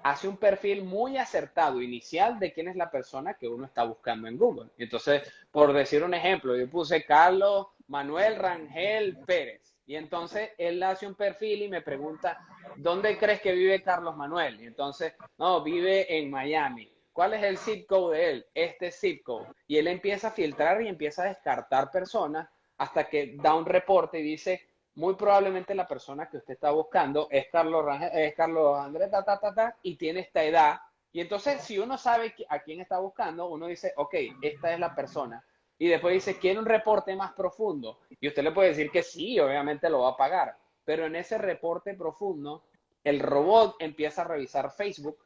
S2: hace un perfil muy acertado inicial de quién es la persona que uno está buscando en Google. Entonces, por decir un ejemplo, yo puse Carlos Manuel Rangel Pérez. Y entonces él hace un perfil y me pregunta, ¿dónde crees que vive Carlos Manuel? Y entonces, no, vive en Miami. ¿Cuál es el zip code de él? Este zip code. Y él empieza a filtrar y empieza a descartar personas hasta que da un reporte y dice, muy probablemente la persona que usted está buscando es Carlos, es Carlos Andrés, ta, ta, ta, y tiene esta edad. Y entonces, si uno sabe a quién está buscando, uno dice, ok, esta es la persona. Y después dice, quiere un reporte más profundo. Y usted le puede decir que sí, obviamente lo va a pagar. Pero en ese reporte profundo, el robot empieza a revisar Facebook,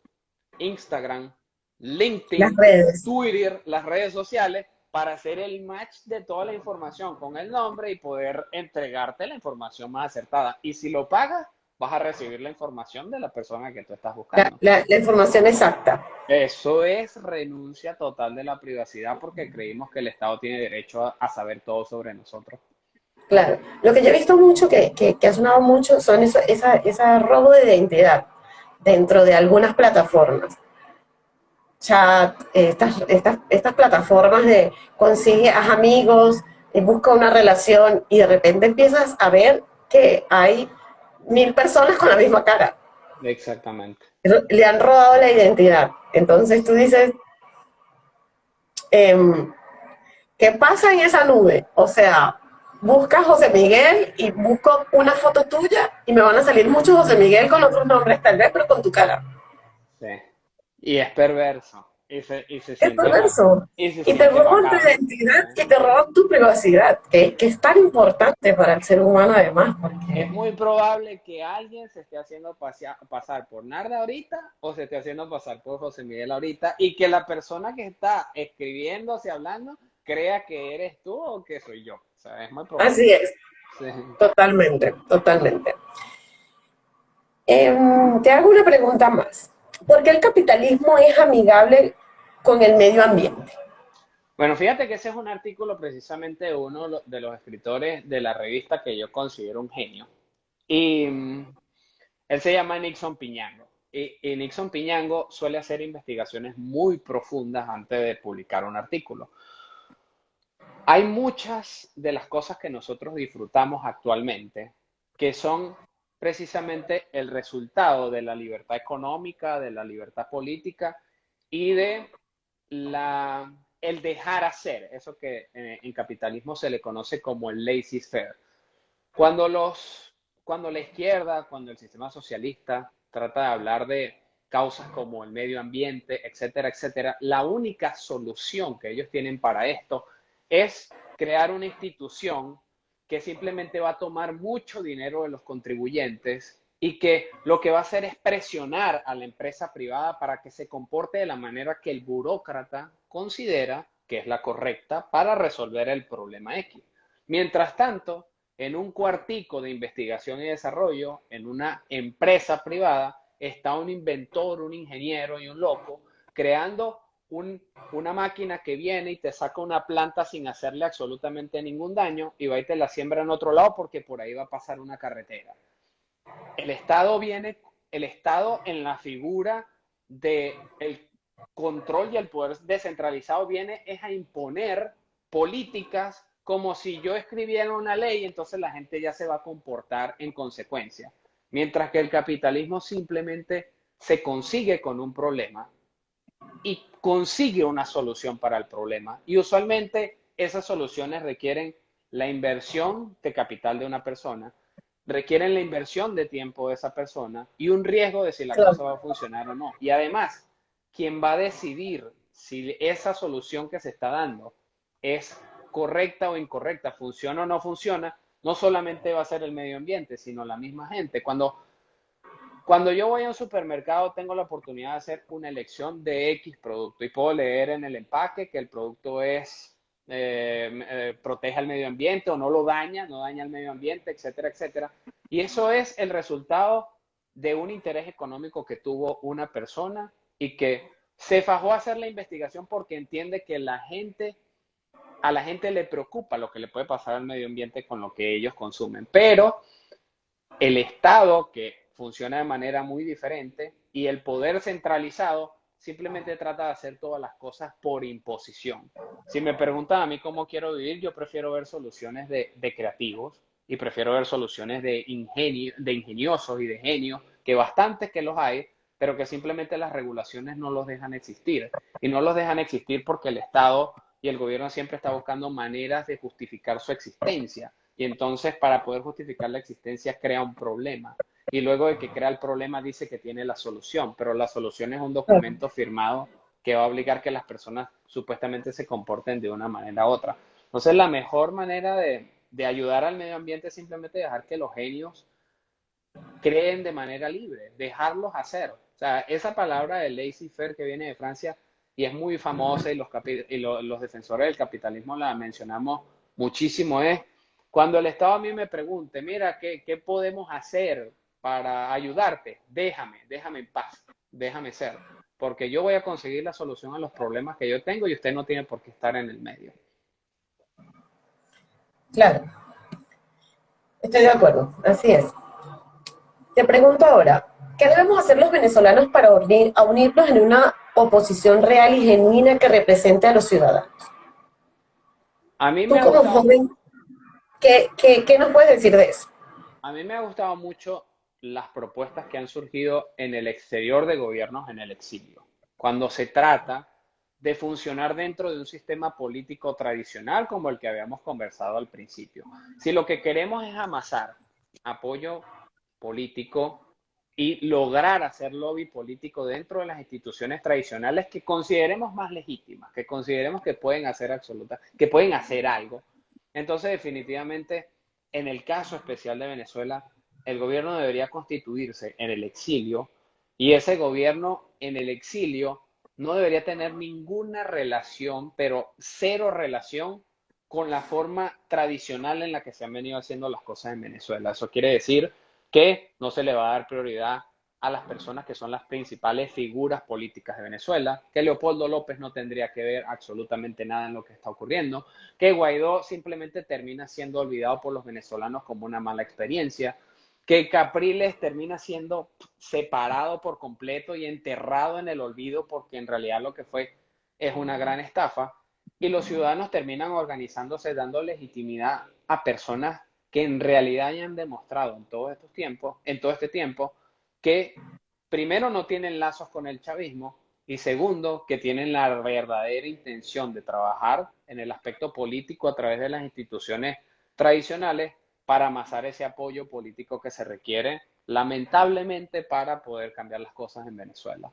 S2: Instagram, LinkedIn, Twitter, las redes sociales, para hacer el match de toda la información con el nombre y poder entregarte la información más acertada. Y si lo pagas, vas a recibir la información de la persona que tú estás buscando.
S1: La, información exacta.
S2: Eso es renuncia total de la privacidad porque creímos que el Estado tiene derecho a, saber todo sobre nosotros.
S1: Claro. Lo que yo he visto mucho, que, que, ha sonado mucho, son esa, esa, esa robo de identidad dentro de algunas plataformas chat, estas, estas, estas plataformas de consigue a amigos, busca una relación y de repente empiezas a ver que hay mil personas con la misma cara.
S2: Exactamente.
S1: Le han robado la identidad. Entonces tú dices, em, ¿qué pasa en esa nube? O sea, busca José Miguel y busco una foto tuya y me van a salir muchos José Miguel con otros nombres tal vez, pero con tu cara.
S2: Sí. Y es perverso.
S1: Es perverso. Y, te roban tu identidad y te roban tu privacidad, que, que, es tan importante para el ser humano además. Porque...
S2: Es muy probable que alguien se esté haciendo pasar por Narda ahorita o se esté haciendo pasar por José Miguel ahorita y que la persona que está escribiendo y hablando crea que eres tú o que soy yo. O sea, es muy probable.
S1: Así es. Totalmente, totalmente. Em, te hago una pregunta más. ¿Por qué el capitalismo es amigable con el medio ambiente?
S2: Bueno, fíjate que ese es un artículo precisamente de uno de los escritores de la revista que yo considero un genio. Y mm, él se llama Nixon Piñango. Y, y, Nixon Piñango suele hacer investigaciones muy profundas antes de publicar un artículo. hay muchas de las cosas que nosotros disfrutamos actualmente que son precisamente el resultado de la libertad económica, de la libertad política y de la, el dejar hacer, eso que eh, en capitalismo se le conoce como el laissez-faire. Cuando, los, cuando la izquierda, cuando el sistema socialista trata de hablar de causas como el medio ambiente, etcétera, etcétera, la única solución que ellos tienen para esto es crear una institución que simplemente va a tomar mucho dinero de los contribuyentes y que lo que va a hacer es presionar a la empresa privada para que se comporte de la manera que el burócrata considera que es la correcta para resolver el problema X. Mientras tanto, en un cuartico de investigación y desarrollo, en una empresa privada, está un inventor, un ingeniero y un loco creando una máquina que viene y te saca una planta sin hacerle absolutamente ningún daño y va y te la siembra en otro lado porque por ahí va a pasar una carretera. El Estado viene, el Estado en la figura del el control y el poder descentralizado viene es a imponer políticas como si yo escribiera una ley, entonces la gente ya se va a comportar en consecuencia. Mientras que el capitalismo simplemente se consigue con un problema y consigue una solución para el problema. Y usualmente esas soluciones requieren la inversión de capital de una persona, requieren la inversión de tiempo de esa persona y un riesgo de si la cosa va a funcionar o no. Y además, quien va a decidir si esa solución que se está dando es correcta o incorrecta, funciona o no funciona, no solamente va a ser el medio ambiente, sino la misma gente. Cuando cuando yo voy a un supermercado, tengo la oportunidad de hacer una elección de X producto y puedo leer en el empaque que el producto es eh, eh, protege al medio ambiente o no lo daña, no daña al medio ambiente, etcétera, etcétera. Y eso es el resultado de un interés económico que tuvo una persona y que se fajó a hacer la investigación porque entiende que la gente, a la gente le preocupa lo que le puede pasar al medio ambiente con lo que ellos consumen. Pero el Estado, que funciona de manera muy diferente y el poder centralizado simplemente trata de hacer todas las cosas por imposición. Si me preguntan a mí cómo quiero vivir, yo prefiero ver soluciones de, creativos y prefiero ver soluciones de, ingenio, de ingeniosos y de genios, que bastantes que los hay, pero que simplemente las regulaciones no los dejan existir. Y no los dejan existir porque el Estado y el gobierno siempre está buscando maneras de justificar su existencia. Y entonces, para poder justificar la existencia, crea un problema y luego de que crea el problema dice que tiene la solución, pero la solución es un documento firmado que va a obligar que las personas supuestamente se comporten de una manera u otra. Entonces, la mejor manera de, de ayudar al medio ambiente es simplemente dejar que los genios creen de manera libre, dejarlos hacer. O sea, esa palabra de laissez-faire que viene de Francia y es muy famosa y los, y los defensores del capitalismo la mencionamos muchísimo es cuando el Estado a mí me pregunte, mira, ¿qué, qué podemos hacer para ayudarte, déjame, déjame en paz, déjame ser, porque yo voy a conseguir la solución a los problemas que yo tengo y usted no tiene por qué estar en el medio.
S1: Claro, estoy de acuerdo, así es. Te pregunto ahora, ¿qué debemos hacer los venezolanos para unir, a unirnos en una oposición real y genuina que represente a los ciudadanos?
S2: A mí me como
S1: joven, ¿qué, qué, qué nos puedes decir de eso?
S2: A mí me ha gustado mucho las propuestas que han surgido en el exterior de gobiernos en el exilio, cuando se trata de funcionar dentro de un sistema político tradicional como el que habíamos conversado al principio. Si lo que queremos es amasar apoyo político y lograr hacer lobby político dentro de las instituciones tradicionales que consideremos más legítimas, que consideremos que pueden hacer absoluta, que pueden hacer algo. Entonces, definitivamente, en el caso especial de Venezuela, el gobierno debería constituirse en el exilio y ese gobierno en el exilio no debería tener ninguna relación, pero cero relación con la forma tradicional en la que se han venido haciendo las cosas en Venezuela. Eso quiere decir que no se le va a dar prioridad a las personas que son las principales figuras políticas de Venezuela, que Leopoldo López no tendría que ver absolutamente nada en lo que está ocurriendo, que Guaidó simplemente termina siendo olvidado por los venezolanos como una mala experiencia, que Capriles termina siendo separado por completo y enterrado en el olvido porque en realidad lo que fue es una gran estafa. y los ciudadanos terminan organizándose, dando legitimidad a personas que en realidad hayan demostrado en todos estos tiempos, en todo este tiempo, que primero no tienen lazos con el chavismo y segundo, que tienen la verdadera intención de trabajar en el aspecto político a través de las instituciones tradicionales para amasar ese apoyo político que se requiere, lamentablemente, para poder cambiar las cosas en Venezuela.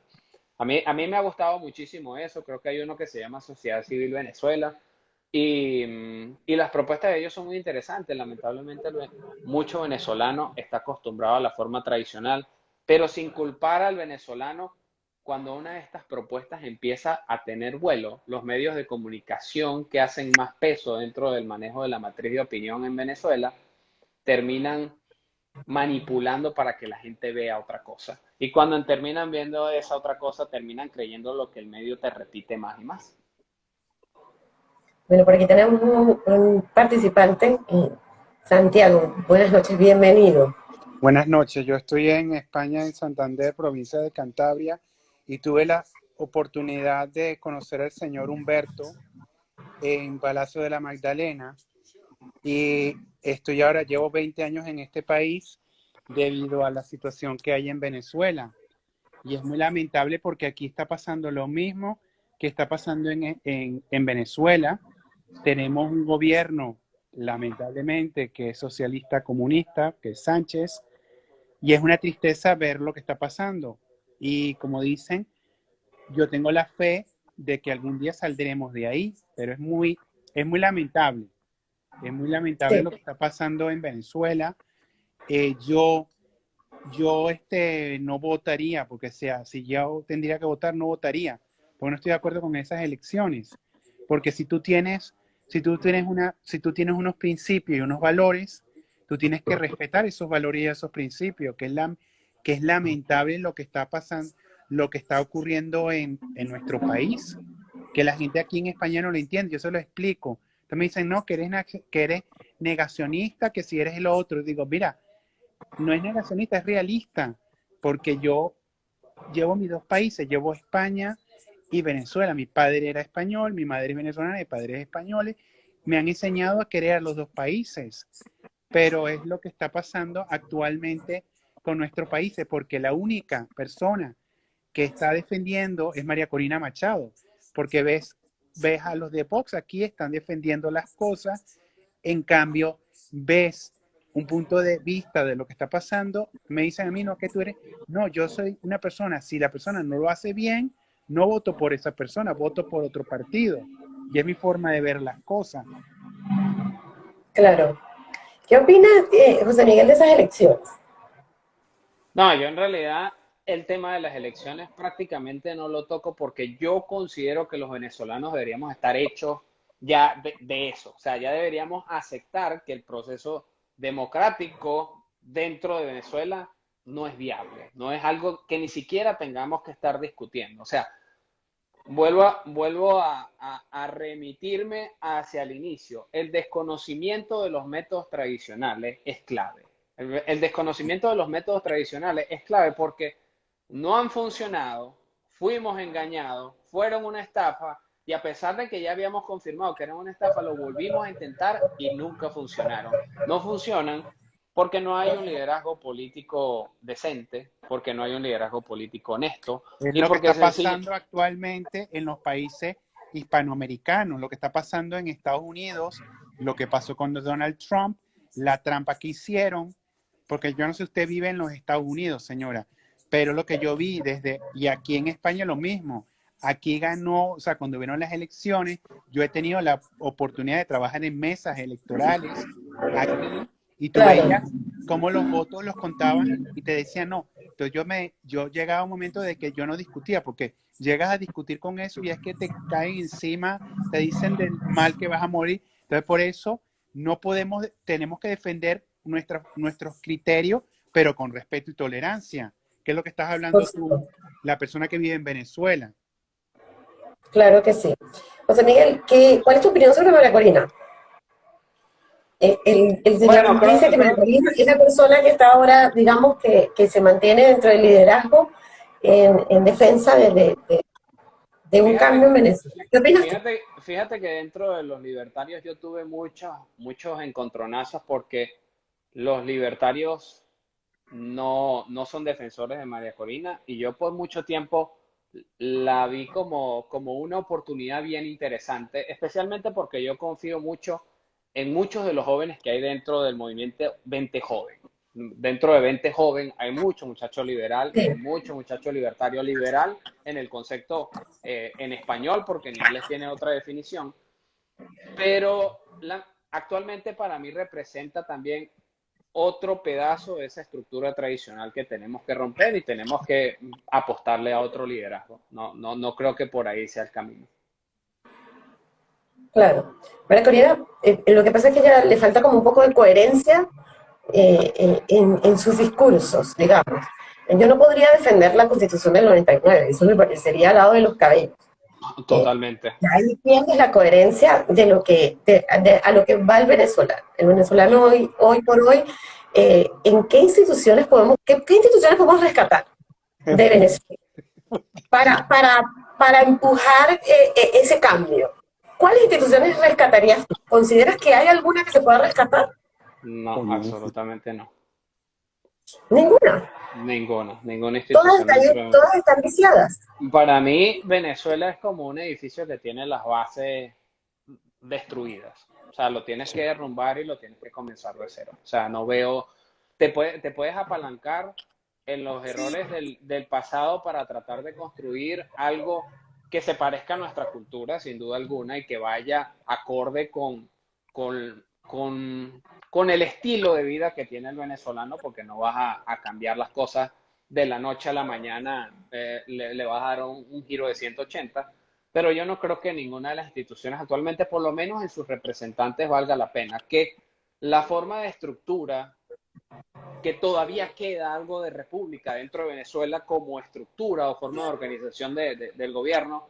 S2: A mí, a mí me ha gustado muchísimo eso, creo que hay uno que se llama Sociedad Civil Venezuela, y, y, las propuestas de ellos son muy interesantes. Lamentablemente, mucho venezolano está acostumbrado a la forma tradicional, pero sin culpar al venezolano cuando una de estas propuestas empieza a tener vuelo, los medios de comunicación que hacen más peso dentro del manejo de la matriz de opinión en Venezuela terminan manipulando para que la gente vea otra cosa. Y cuando terminan viendo esa otra cosa, terminan creyendo lo que el medio te repite más y más.
S1: Bueno, por aquí tenemos un, participante, Santiago. Buenas noches, bienvenido.
S3: Buenas noches, yo estoy en España, en Santander, provincia de Cantabria, y tuve la oportunidad de conocer al señor Humberto en Palacio de la Magdalena y estoy ahora, llevo 20 años en este país debido a la situación que hay en Venezuela. Y es muy lamentable porque aquí está pasando lo mismo que está pasando en, en, en Venezuela. Tenemos un gobierno, lamentablemente, que es socialista comunista, que es Sánchez, y es una tristeza ver lo que está pasando. Y como dicen, yo tengo la fe de que algún día saldremos de ahí, pero es muy, es muy lamentable. Es muy lamentable lo que está pasando en Venezuela. Eh, yo, yo este, no votaría, porque sea, si yo tendría que votar, no votaría, porque no estoy de acuerdo con esas elecciones. Porque si tú tienes, si tú tienes, una, si tú tienes unos principios y unos valores, tú tienes que respetar esos valores y esos principios, que es la, que es lamentable lo que está pasando, lo que está ocurriendo en, en nuestro país, que la gente aquí en España no lo entiende, yo se lo explico. Me dicen, no, que eres negacionista, que si eres el otro. digo, mira, no es negacionista, es realista, porque yo llevo mis dos países, llevo España y Venezuela. Mi padre era español, mi madre es venezolana, mi padre es español. Me han enseñado a querer a los dos países, pero es lo que está pasando actualmente con nuestros países, porque la única persona que está defendiendo es María Corina Machado, porque ves, ves a los de Vox aquí están defendiendo las cosas, en cambio ves un punto de vista de lo que está pasando, me dicen a mí, no, que tú eres, no, yo soy una persona, si la persona no lo hace bien, no voto por esa persona, voto por otro partido. Y es mi forma de ver las cosas.
S1: Claro. ¿Qué opina eh, José Miguel de esas elecciones?
S2: No, yo en realidad el tema de las elecciones prácticamente no lo toco porque yo considero que los venezolanos deberíamos estar hechos ya de, eso. O sea, ya deberíamos aceptar que el proceso democrático dentro de Venezuela no es viable, no es algo que ni siquiera tengamos que estar discutiendo. O sea, vuelvo, a, vuelvo a, remitirme hacia el inicio. El desconocimiento de los métodos tradicionales es clave. El, desconocimiento de los métodos tradicionales es clave porque no han funcionado, fuimos engañados, fueron una estafa y a pesar de que ya habíamos confirmado que eran una estafa, lo volvimos a intentar y nunca funcionaron. No funcionan porque no hay un liderazgo político decente, porque no hay un liderazgo político honesto.
S3: Es lo que está pasando actualmente en los países hispanoamericanos, lo que está pasando en Estados Unidos, lo que pasó con Donald Trump, la trampa que hicieron, porque yo no sé si usted vive en los Estados Unidos, señora, pero lo que yo vi desde, y aquí en España lo mismo, aquí ganó, o sea, cuando vieron las elecciones, yo he tenido la oportunidad de trabajar en mesas electorales aquí, y tú veías cómo los votos los contaban y te decían no. Entonces yo me, yo llegaba a un momento de que yo no discutía, porque llegas a discutir con eso y es que te caen encima, te dicen del mal que vas a morir. Entonces por eso no podemos, tenemos que defender nuestros criterios, pero con respeto y tolerancia. ¿Qué es lo que estás hablando tú, la persona que vive en Venezuela?
S1: Claro que sí. José Miguel, ¿qué, ¿cuál es tu opinión sobre María Corina? El, señor dice que María Corina es la persona que está ahora, digamos, que, que se mantiene dentro del liderazgo en, en defensa de, de un cambio en Venezuela. ¿Qué opinas?
S2: Fíjate, fíjate que dentro de los libertarios yo tuve muchos, muchos encontronazos porque los libertarios no, no son defensores de María Corina y yo por mucho tiempo la vi como, como una oportunidad bien interesante, especialmente porque yo confío mucho en muchos de los jóvenes que hay dentro del movimiento 20 Joven. Dentro de 20 Joven hay mucho muchacho liberal, hay mucho muchacho libertario liberal en el concepto eh, en español, porque en inglés tiene otra definición. Pero la, actualmente para mí representa también otro pedazo de esa estructura tradicional que tenemos que romper y tenemos que apostarle a otro liderazgo. No, no, no creo que por ahí sea el camino.
S1: Claro. María Corina, eh, lo que pasa es que ya le falta como un poco de coherencia eh, eh, en, en, sus discursos, digamos. Yo no podría defender la Constitución del 99, eso me parecería al lado de los cabellos. (laughs)
S2: Totalmente.
S1: Eh, ahí tienes la coherencia de lo que, de, a lo que va el venezolano. El venezolano hoy, hoy por hoy, eh, ¿en qué instituciones podemos, qué, qué, instituciones podemos rescatar de Venezuela para, para, para empujar eh, eh, ese cambio? ¿Cuáles instituciones rescatarías? ¿Consideras que hay alguna que se pueda rescatar?
S2: No, absolutamente no.
S1: ¿Ninguna?
S2: Ninguna, ninguna institución.
S1: Todas están, viciadas.
S2: Para mí, Venezuela es como un edificio que tiene las bases destruidas. O sea, lo tienes que derrumbar y lo tienes que comenzar de cero. O sea, no veo, te, te puedes apalancar en los errores del, del, pasado para tratar de construir algo que se parezca a nuestra cultura, sin duda alguna, y que vaya acorde con, con con, con, el estilo de vida que tiene el venezolano, porque no vas a, cambiar las cosas de la noche a la mañana, eh, le, le, vas a dar un, giro de 180, pero yo no creo que ninguna de las instituciones actualmente, por lo menos en sus representantes, valga la pena. Que la forma de estructura, que todavía queda algo de república dentro de Venezuela como estructura o forma de organización de, de, del gobierno,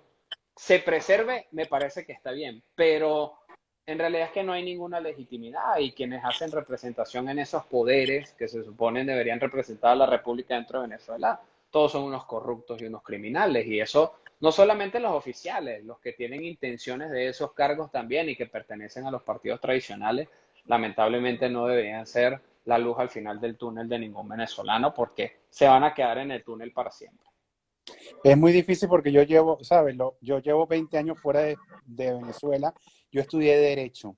S2: se preserve, me parece que está bien, pero en realidad es que no hay ninguna legitimidad y quienes hacen representación en esos poderes que se suponen deberían representar a la República dentro de Venezuela, todos son unos corruptos y unos criminales. Y eso no solamente los oficiales, los que tienen intenciones de esos cargos también y que pertenecen a los partidos tradicionales, lamentablemente no deberían ser la luz al final del túnel de ningún venezolano porque se van a quedar en el túnel para siempre.
S3: Es muy difícil porque yo llevo, ¿sabes? Yo llevo 20 años fuera de, Venezuela yo estudié Derecho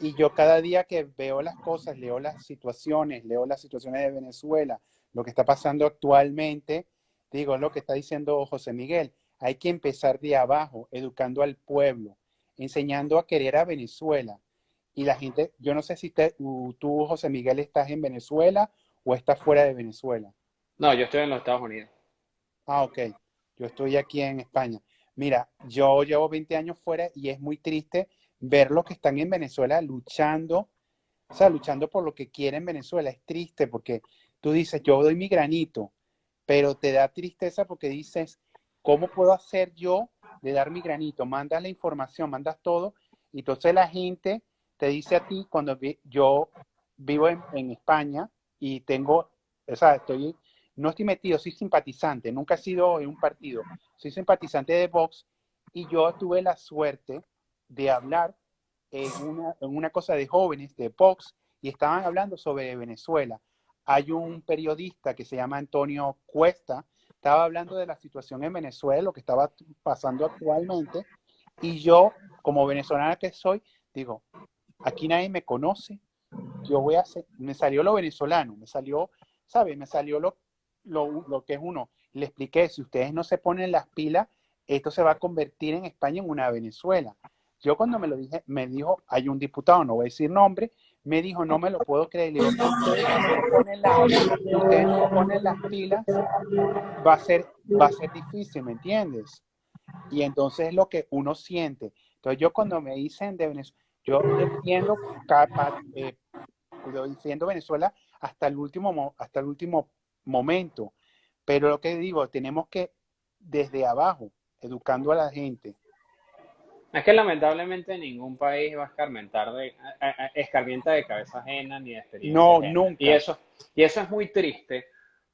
S3: y yo cada día que veo las cosas, leo las situaciones, leo las situaciones de Venezuela, lo que está pasando actualmente, digo lo que está diciendo José Miguel, hay que empezar de abajo, educando al pueblo, enseñando a querer a Venezuela. Y la gente, yo no sé si te, tú, José Miguel, estás en Venezuela o estás fuera de Venezuela.
S2: No, yo estoy en los Estados Unidos.
S3: Ah, ok. Yo estoy aquí en España. Mira, yo llevo 20 años fuera y es muy triste ver los que están en Venezuela luchando, o sea, luchando por lo que quieren Venezuela. Es triste porque tú dices, yo doy mi granito, pero te da tristeza porque dices, ¿cómo puedo hacer yo de dar mi granito? Mandas la información, mandas todo, y entonces la gente te dice a ti, cuando yo vivo en, en España y tengo, o sea, estoy no estoy metido, soy simpatizante, nunca he sido en un partido, soy simpatizante de Vox y yo tuve la suerte de hablar en una, cosa de jóvenes de Vox y estaban hablando sobre Venezuela. Hay un periodista que se llama Antonio Cuesta, estaba hablando de la situación en Venezuela, lo que estaba pasando actualmente, y yo, como venezolana que soy, digo, aquí nadie me conoce, yo voy a hacer, me salió lo venezolano, me salió, ¿sabe? Me salió lo, lo, lo, que es uno. Le expliqué, si ustedes no se ponen las pilas, esto se va a convertir en España en una Venezuela. Yo cuando me lo dije, me dijo, hay un diputado, no voy a decir nombre, me dijo, no me lo puedo creer. Le digo, no ustedes no ponen las pilas, va a, ser, va a ser difícil, ¿me entiendes? Y entonces es lo que uno siente. Entonces yo cuando me dicen de Venezuela, yo defiendo, eh, defiendo Venezuela hasta el último, hasta el último momento. Pero lo que digo, tenemos que desde abajo, educando a la gente.
S2: Es que lamentablemente ningún país va a escarmentar de, escarmienta de cabeza ajena ni de experiencia.
S3: No,
S2: ajena.
S3: nunca.
S2: Y eso, y eso es muy triste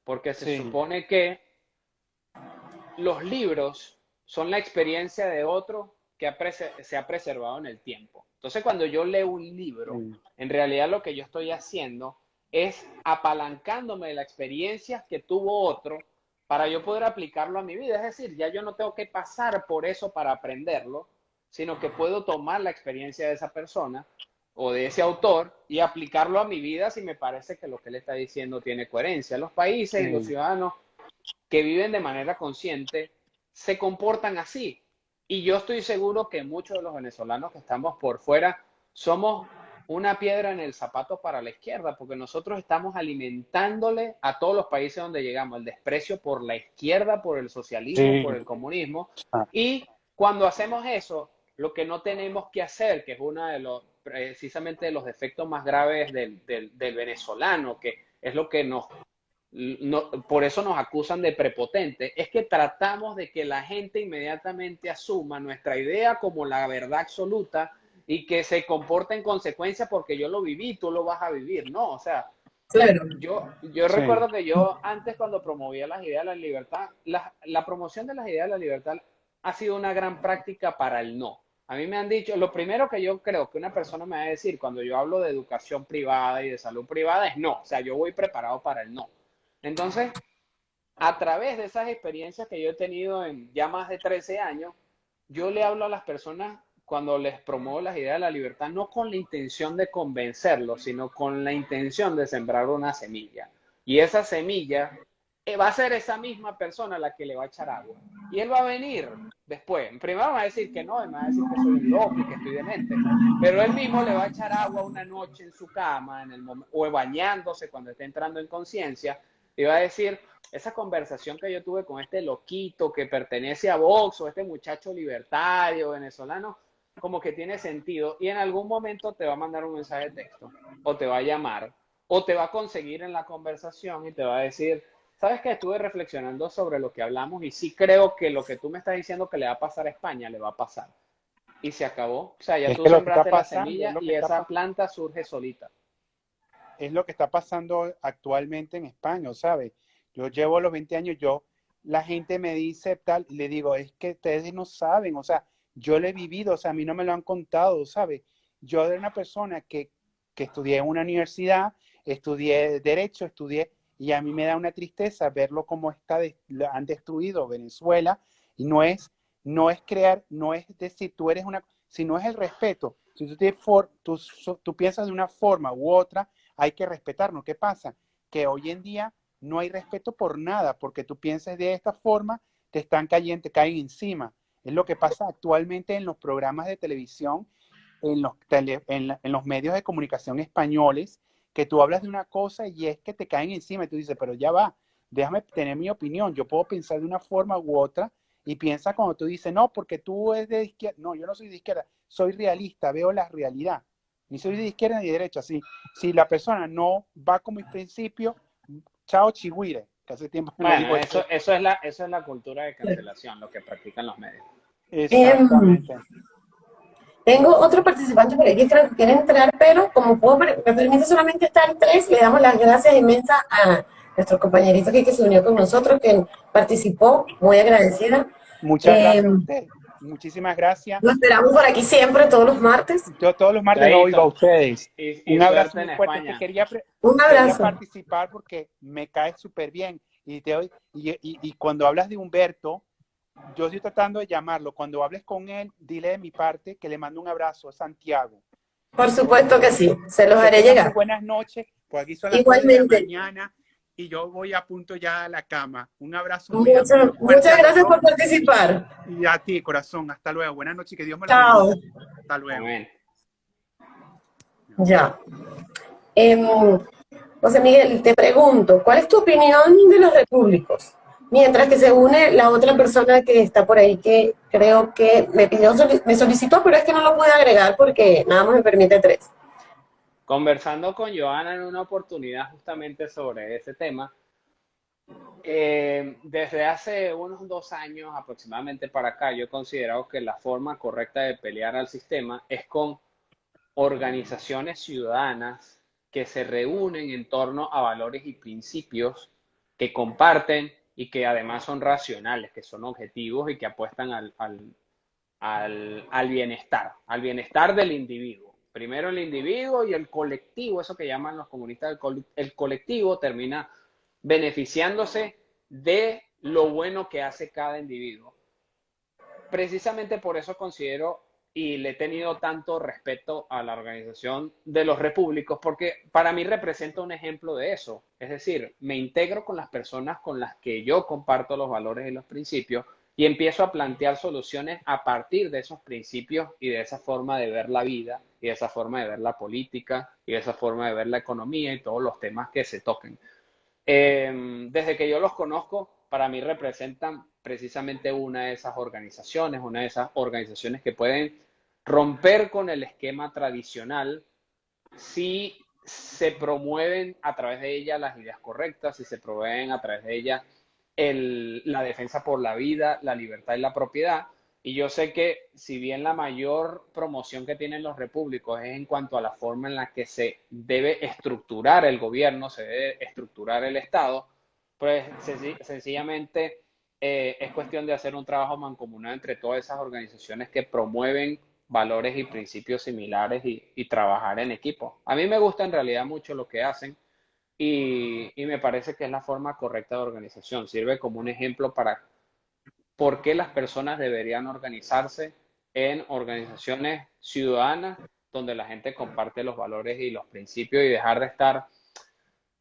S2: porque se
S3: Sí.
S2: supone que los libros son la experiencia de otro que se ha preservado en el tiempo. Entonces, cuando yo leo un libro, en realidad lo que yo estoy haciendo es apalancándome de la experiencia que tuvo otro para yo poder aplicarlo a mi vida. Es decir, ya yo no tengo que pasar por eso para aprenderlo, sino que puedo tomar la experiencia de esa persona o de ese autor y aplicarlo a mi vida si me parece que lo que él está diciendo tiene coherencia. Los países y los ciudadanos que viven de manera consciente se comportan así. Y yo estoy seguro que muchos de los venezolanos que estamos por fuera somos una piedra en el zapato para la izquierda, porque nosotros estamos alimentándole a todos los países donde llegamos el desprecio por la izquierda, por el socialismo, por el comunismo. Ah. Y cuando hacemos eso, lo que no tenemos que hacer, que es uno de los, precisamente de los defectos más graves del, del, del venezolano, que es lo que nos no, por eso nos acusan de prepotente, es que tratamos de que la gente inmediatamente asuma nuestra idea como la verdad absoluta y que se comporte en consecuencia porque yo lo viví, tú lo vas a vivir, ¿no? O sea, yo, yo recuerdo que yo antes cuando promovía las ideas de la libertad, la, la, promoción de las ideas de la libertad ha sido una gran práctica para el no. A mí me han dicho, lo primero que yo creo que una persona me va a decir cuando yo hablo de educación privada y de salud privada es no, o sea, yo voy preparado para el no. Entonces, a través de esas experiencias que yo he tenido en ya más de 13 años, yo le hablo a las personas cuando les promuevo las ideas de la libertad, no con la intención de convencerlos, sino con la intención de sembrar una semilla. Y esa semilla eh, va a ser esa misma persona la que le va a echar agua. Y él va a venir después. Primero va a decir que no, me va a decir que soy un loco y que estoy demente. Pero él mismo le va a echar agua una noche en su cama, en el o bañándose cuando esté entrando en conciencia, y va a decir, esa conversación que yo tuve con este loquito que pertenece a Vox o este muchacho libertario venezolano, como que tiene sentido y en algún momento te va a mandar un mensaje de texto o te va a llamar o te va a conseguir en la conversación y te va a decir, sabes que estuve reflexionando sobre lo que hablamos y sí creo que lo que tú me estás diciendo que le va a pasar a España, le va a pasar. Y se acabó. O sea, ya tú sembraste la semilla y esa planta surge solita.
S3: Es lo que está pasando actualmente en España, ¿sabes? Yo llevo los 20 años, yo, la gente me dice tal, y le digo, es que ustedes no saben, o sea, yo lo he vivido, o sea, a mí no me lo han contado, ¿sabe? Yo era una persona que, que estudié en una universidad, estudié Derecho, estudié, y a mí me da una tristeza verlo como está, han destruido Venezuela, y no es, no es crear, no es decir, tú eres una, sino es el respeto. Si tú, tienes for, tú, tú piensas de una forma u otra, hay que respetarnos. ¿Qué pasa? Que hoy en día no hay respeto por nada, porque tú piensas de esta forma, te están cayendo, te caen encima. Es lo que pasa actualmente en los programas de televisión, en los, en, los medios de comunicación españoles, que tú hablas de una cosa y es que te caen encima y tú dices, pero ya va, déjame tener mi opinión, yo puedo pensar de una forma u otra y piensa cuando tú dices, no, porque tú eres de izquierda, no, yo no soy de izquierda, soy realista, veo la realidad, ni soy de izquierda ni de derecha, así, si la persona no va con mis principios, chao chihuire,
S2: que hace tiempo bueno, eso, eso, es la, eso es la cultura de cancelación, lo que practican los medios.
S1: Exactamente. tengo otro participante por aquí que quiere entrar, pero como puedo, me permite solamente estar tres, le damos las gracias inmensas a nuestro compañerito que se unió con nosotros, que participó, muy agradecida.
S3: Muchas gracias eh, Muchísimas gracias.
S1: Lo esperamos por aquí siempre, todos los martes.
S3: Yo todos los martes lo oigo a ustedes. un abrazo muy fuerte. quería, un abrazo. participar porque me cae súper bien. Y, te, y, y, y cuando hablas de Humberto, yo estoy tratando de llamarlo. Cuando hables con él, dile de mi parte que le mando un abrazo a Santiago.
S1: Por supuesto que sí, se los haré llegar.
S3: Buenas noches, pues aquí son las Igualmente. de la mañana y yo voy a punto ya a la cama. Un abrazo.
S1: muchas gracias por participar.
S3: Y a ti, corazón. Hasta luego. Buenas noches, que Dios me
S1: lo Chao.
S3: Hasta luego.
S1: Ya. Eh, José Miguel, te pregunto, ¿cuál es tu opinión de los repúblicos? Mientras que se une la otra persona que está por ahí que creo que me pidió, me solicitó, pero es que no lo pude agregar porque nada más me permite tres.
S2: Conversando con Joana en una oportunidad justamente sobre ese tema, eh, desde hace unos dos años aproximadamente para acá, yo he considerado que la forma correcta de pelear al sistema es con organizaciones ciudadanas que se reúnen en torno a valores y principios que comparten y que además son racionales, que son objetivos y que apuestan al, al, bienestar, al bienestar del individuo. Primero el individuo y el colectivo, eso que llaman los comunistas, el colectivo termina beneficiándose de lo bueno que hace cada individuo. Precisamente por eso considero y le he tenido tanto respeto a la organización de los repúblicos porque para mí representa un ejemplo de eso. Es decir, me integro con las personas con las que yo comparto los valores y los principios y empiezo a plantear soluciones a partir de esos principios y de esa forma de ver la vida y esa forma de ver la política y esa forma de ver la economía y todos los temas que se toquen. Em, desde que yo los conozco, para mí representan precisamente una de esas organizaciones, una de esas organizaciones que pueden romper con el esquema tradicional si se promueven a través de ella las ideas correctas, si se promueven a través de ella la defensa por la vida, la libertad y la propiedad. Y yo sé que si bien la mayor promoción que tienen los repúblicos es en cuanto a la forma en la que se debe estructurar el gobierno, se debe estructurar el Estado, pues sencillamente eh, es cuestión de hacer un trabajo mancomunado entre todas esas organizaciones que promueven valores y principios similares y, trabajar en equipo. A mí me gusta en realidad mucho lo que hacen y, me parece que es la forma correcta de organización. Sirve como un ejemplo para por qué las personas deberían organizarse en organizaciones ciudadanas donde la gente comparte los valores y los principios y dejar de estar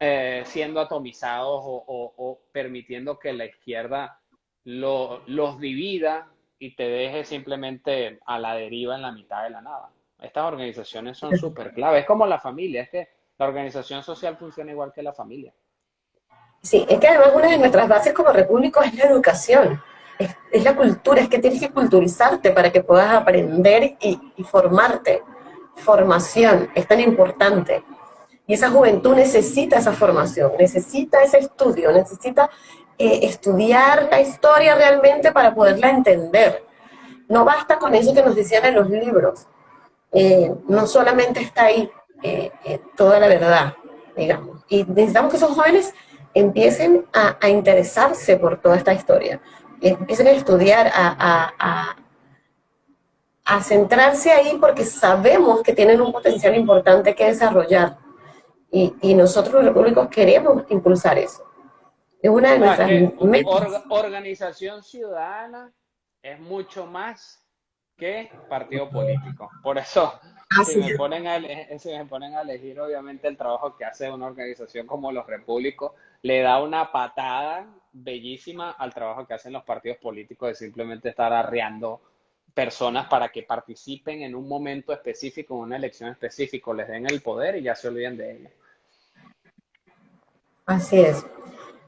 S2: eh, siendo atomizados o, permitiendo que la izquierda los divida y te deje simplemente a la deriva en la mitad de la nada. Estas organizaciones son súper clave. Es como la familia, es que la organización social funciona igual que la familia.
S1: Sí, es que además una de nuestras bases como repúblico es la educación, es, la cultura, es que tienes que culturizarte para que puedas aprender y, formarte. Formación es tan importante. Y esa juventud necesita esa formación, necesita ese estudio, necesita eh, estudiar la historia realmente para poderla entender. No basta con eso que nos decían en los libros. Eh, no solamente está ahí, eh, toda la verdad, digamos. Y necesitamos que esos jóvenes empiecen a, interesarse por toda esta historia, empiecen a estudiar, a, a, centrarse ahí porque sabemos que tienen un potencial importante que desarrollar. Y, y nosotros los repúblicos queremos impulsar eso. Es una de nuestras
S2: organización ciudadana es mucho más que partido político. Por eso si, me ponen a, me ponen a elegir, obviamente, el trabajo que hace una organización como los repúblicos, le da una patada bellísima al trabajo que hacen los partidos políticos de simplemente estar arreando personas para que participen en un momento específico, en una elección específica, les den el poder y ya se olviden de ello.
S1: Así es,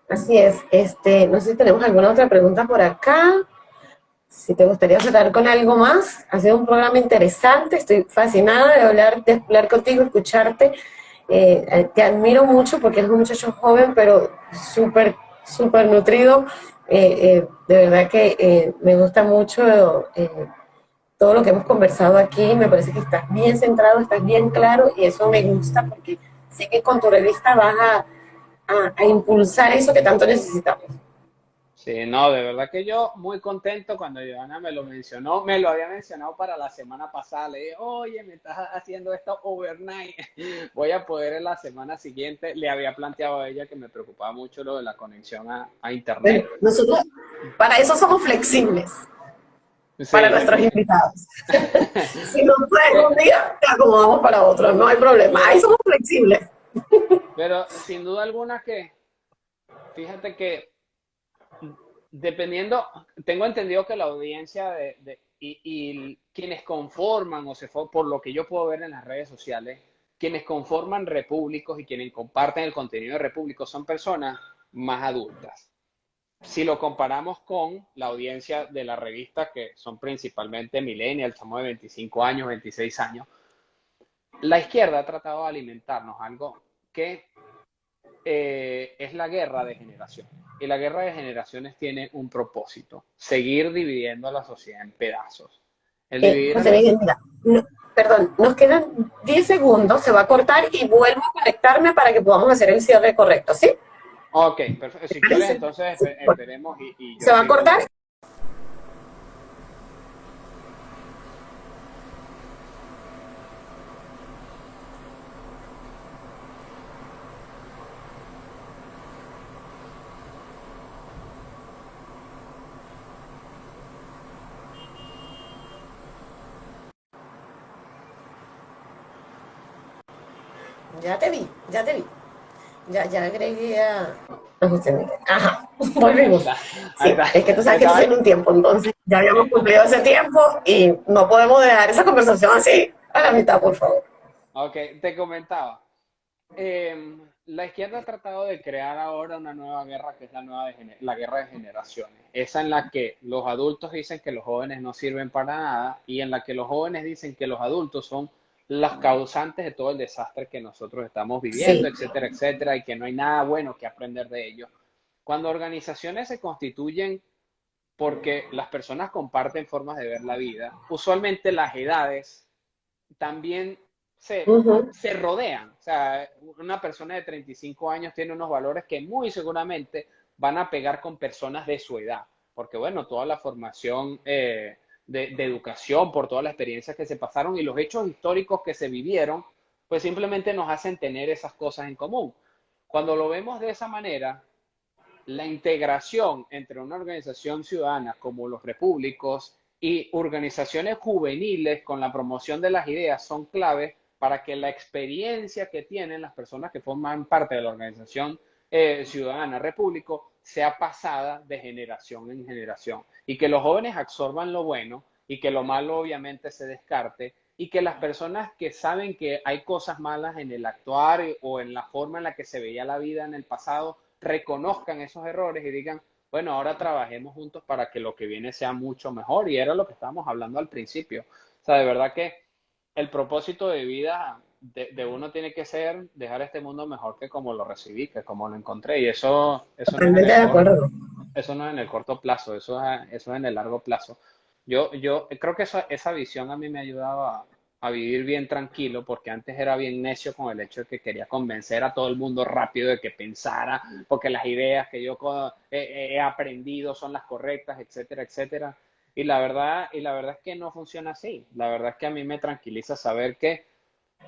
S1: así es. Este, no sé si tenemos alguna otra pregunta por acá si te gustaría cerrar con algo más, ha sido un programa interesante, estoy fascinada de hablar, de hablar contigo, escucharte. Eh, te admiro mucho porque eres un muchacho joven, pero súper, súper nutrido. Eh, eh, de verdad que me gusta mucho todo lo que hemos conversado aquí. Me parece que estás bien centrado, estás bien claro y eso me gusta porque sé que con tu revista vas a, a impulsar eso que tanto necesitamos.
S2: Sí, no, de verdad que yo muy contento cuando Joana me lo mencionó, me lo había mencionado para la semana pasada, le dije, oye, me estás haciendo esto overnight, (laughs) voy a poder en la semana siguiente, le había planteado a ella que me preocupaba mucho lo de la conexión a, internet.
S1: nosotros para eso somos flexibles, para nuestros invitados. (laughs) si no pueden un día, te acomodamos para otro, no hay problema, ahí somos flexibles.
S2: Pero sin duda alguna que, fíjate que dependiendo, tengo entendido que la audiencia de, y, quienes conforman, o se por lo que yo puedo ver en las redes sociales, quienes conforman repúblicos y quienes comparten el contenido de repúblicos son personas más adultas. Si lo comparamos con la audiencia de la revista, que son principalmente millennials, somos de 25 años, 26 años, la izquierda ha tratado de alimentarnos algo que eh, es la guerra de generaciones. Y la guerra de generaciones tiene un propósito, seguir dividiendo a la sociedad en pedazos.
S1: Eh, perdón, nos quedan 10 segundos, se va a cortar y vuelvo a conectarme para que podamos hacer el cierre correcto, ¿sí?
S2: Ok, perfecto. Si quieres, entonces esperemos y, y
S1: ¿Se va a cortar? Ya te vi, ya te vi. Ya, ya agregué a... Ajá, (laughs) volvimos. Sí, es que tú sabes que estoy en un tiempo, entonces ya habíamos cumplido ese tiempo y no podemos dejar esa conversación así a la mitad, por favor.
S2: Ok, te comentaba. Em, la izquierda ha tratado de crear ahora una nueva guerra que es la, nueva la guerra de generaciones. Esa en la que los adultos dicen que los jóvenes no sirven para nada y en la que los jóvenes dicen que los adultos son las causantes de todo el desastre que nosotros estamos viviendo, etcétera, etcétera, y que no hay nada bueno que aprender de ello. Cuando organizaciones se constituyen porque las personas comparten formas de ver la vida, usualmente las edades también se, se rodean. O sea, una persona de 35 años tiene unos valores que muy seguramente van a pegar con personas de su edad, porque bueno, toda la formación... Eh, de, educación, por todas las experiencias que se pasaron y los hechos históricos que se vivieron, pues simplemente nos hacen tener esas cosas en común. Cuando lo vemos de esa manera, la integración entre una organización ciudadana como los repúblicos y organizaciones juveniles con la promoción de las ideas son claves para que la experiencia que tienen las personas que forman parte de la organización eh, ciudadana repúblico sea pasada de generación en generación y que los jóvenes absorban lo bueno y que lo malo obviamente se descarte y que las personas que saben que hay cosas malas en el actuar o en la forma en la que se veía la vida en el pasado, reconozcan esos errores y digan, bueno, ahora trabajemos juntos para que lo que viene sea mucho mejor. Y era lo que estábamos hablando al principio. O sea, de verdad que el propósito de vida de, uno tiene que ser dejar este mundo mejor que como lo recibí, que como lo encontré. Y eso, eso, no, es
S1: de acuerdo.
S2: eso no es en el corto plazo, eso es, eso es en el largo plazo. Yo, yo creo que esa, esa visión a mí me ayudaba a, vivir bien tranquilo, porque antes era bien necio con el hecho de que quería convencer a todo el mundo rápido de que pensara, porque las ideas que yo he, he aprendido son las correctas, etcétera, etcétera. Y la verdad, y la verdad es que no funciona así. La verdad es que a mí me tranquiliza saber que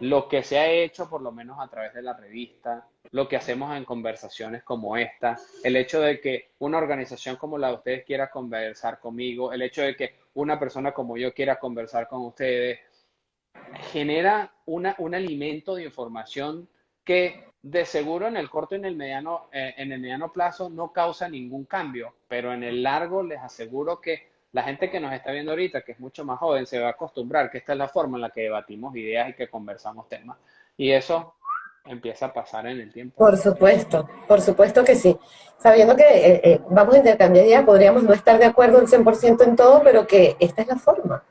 S2: lo que se ha hecho, por lo menos a través de la revista, lo que hacemos en conversaciones como esta, el hecho de que una organización como la de ustedes quiera conversar conmigo, el hecho de que una persona como yo quiera conversar con ustedes, genera una, un alimento de información que de seguro en el corto y en el mediano, eh, en el mediano plazo no causa ningún cambio, pero en el largo les aseguro que la gente que nos está viendo ahorita, que es mucho más joven, se va a acostumbrar que esta es la forma en la que debatimos ideas y que conversamos temas. Y eso empieza a pasar en el tiempo.
S1: Por supuesto, por supuesto que sí. Sabiendo que eh, eh, vamos a intercambiar ideas, podríamos no estar de acuerdo al 100% en todo, pero que esta es la forma.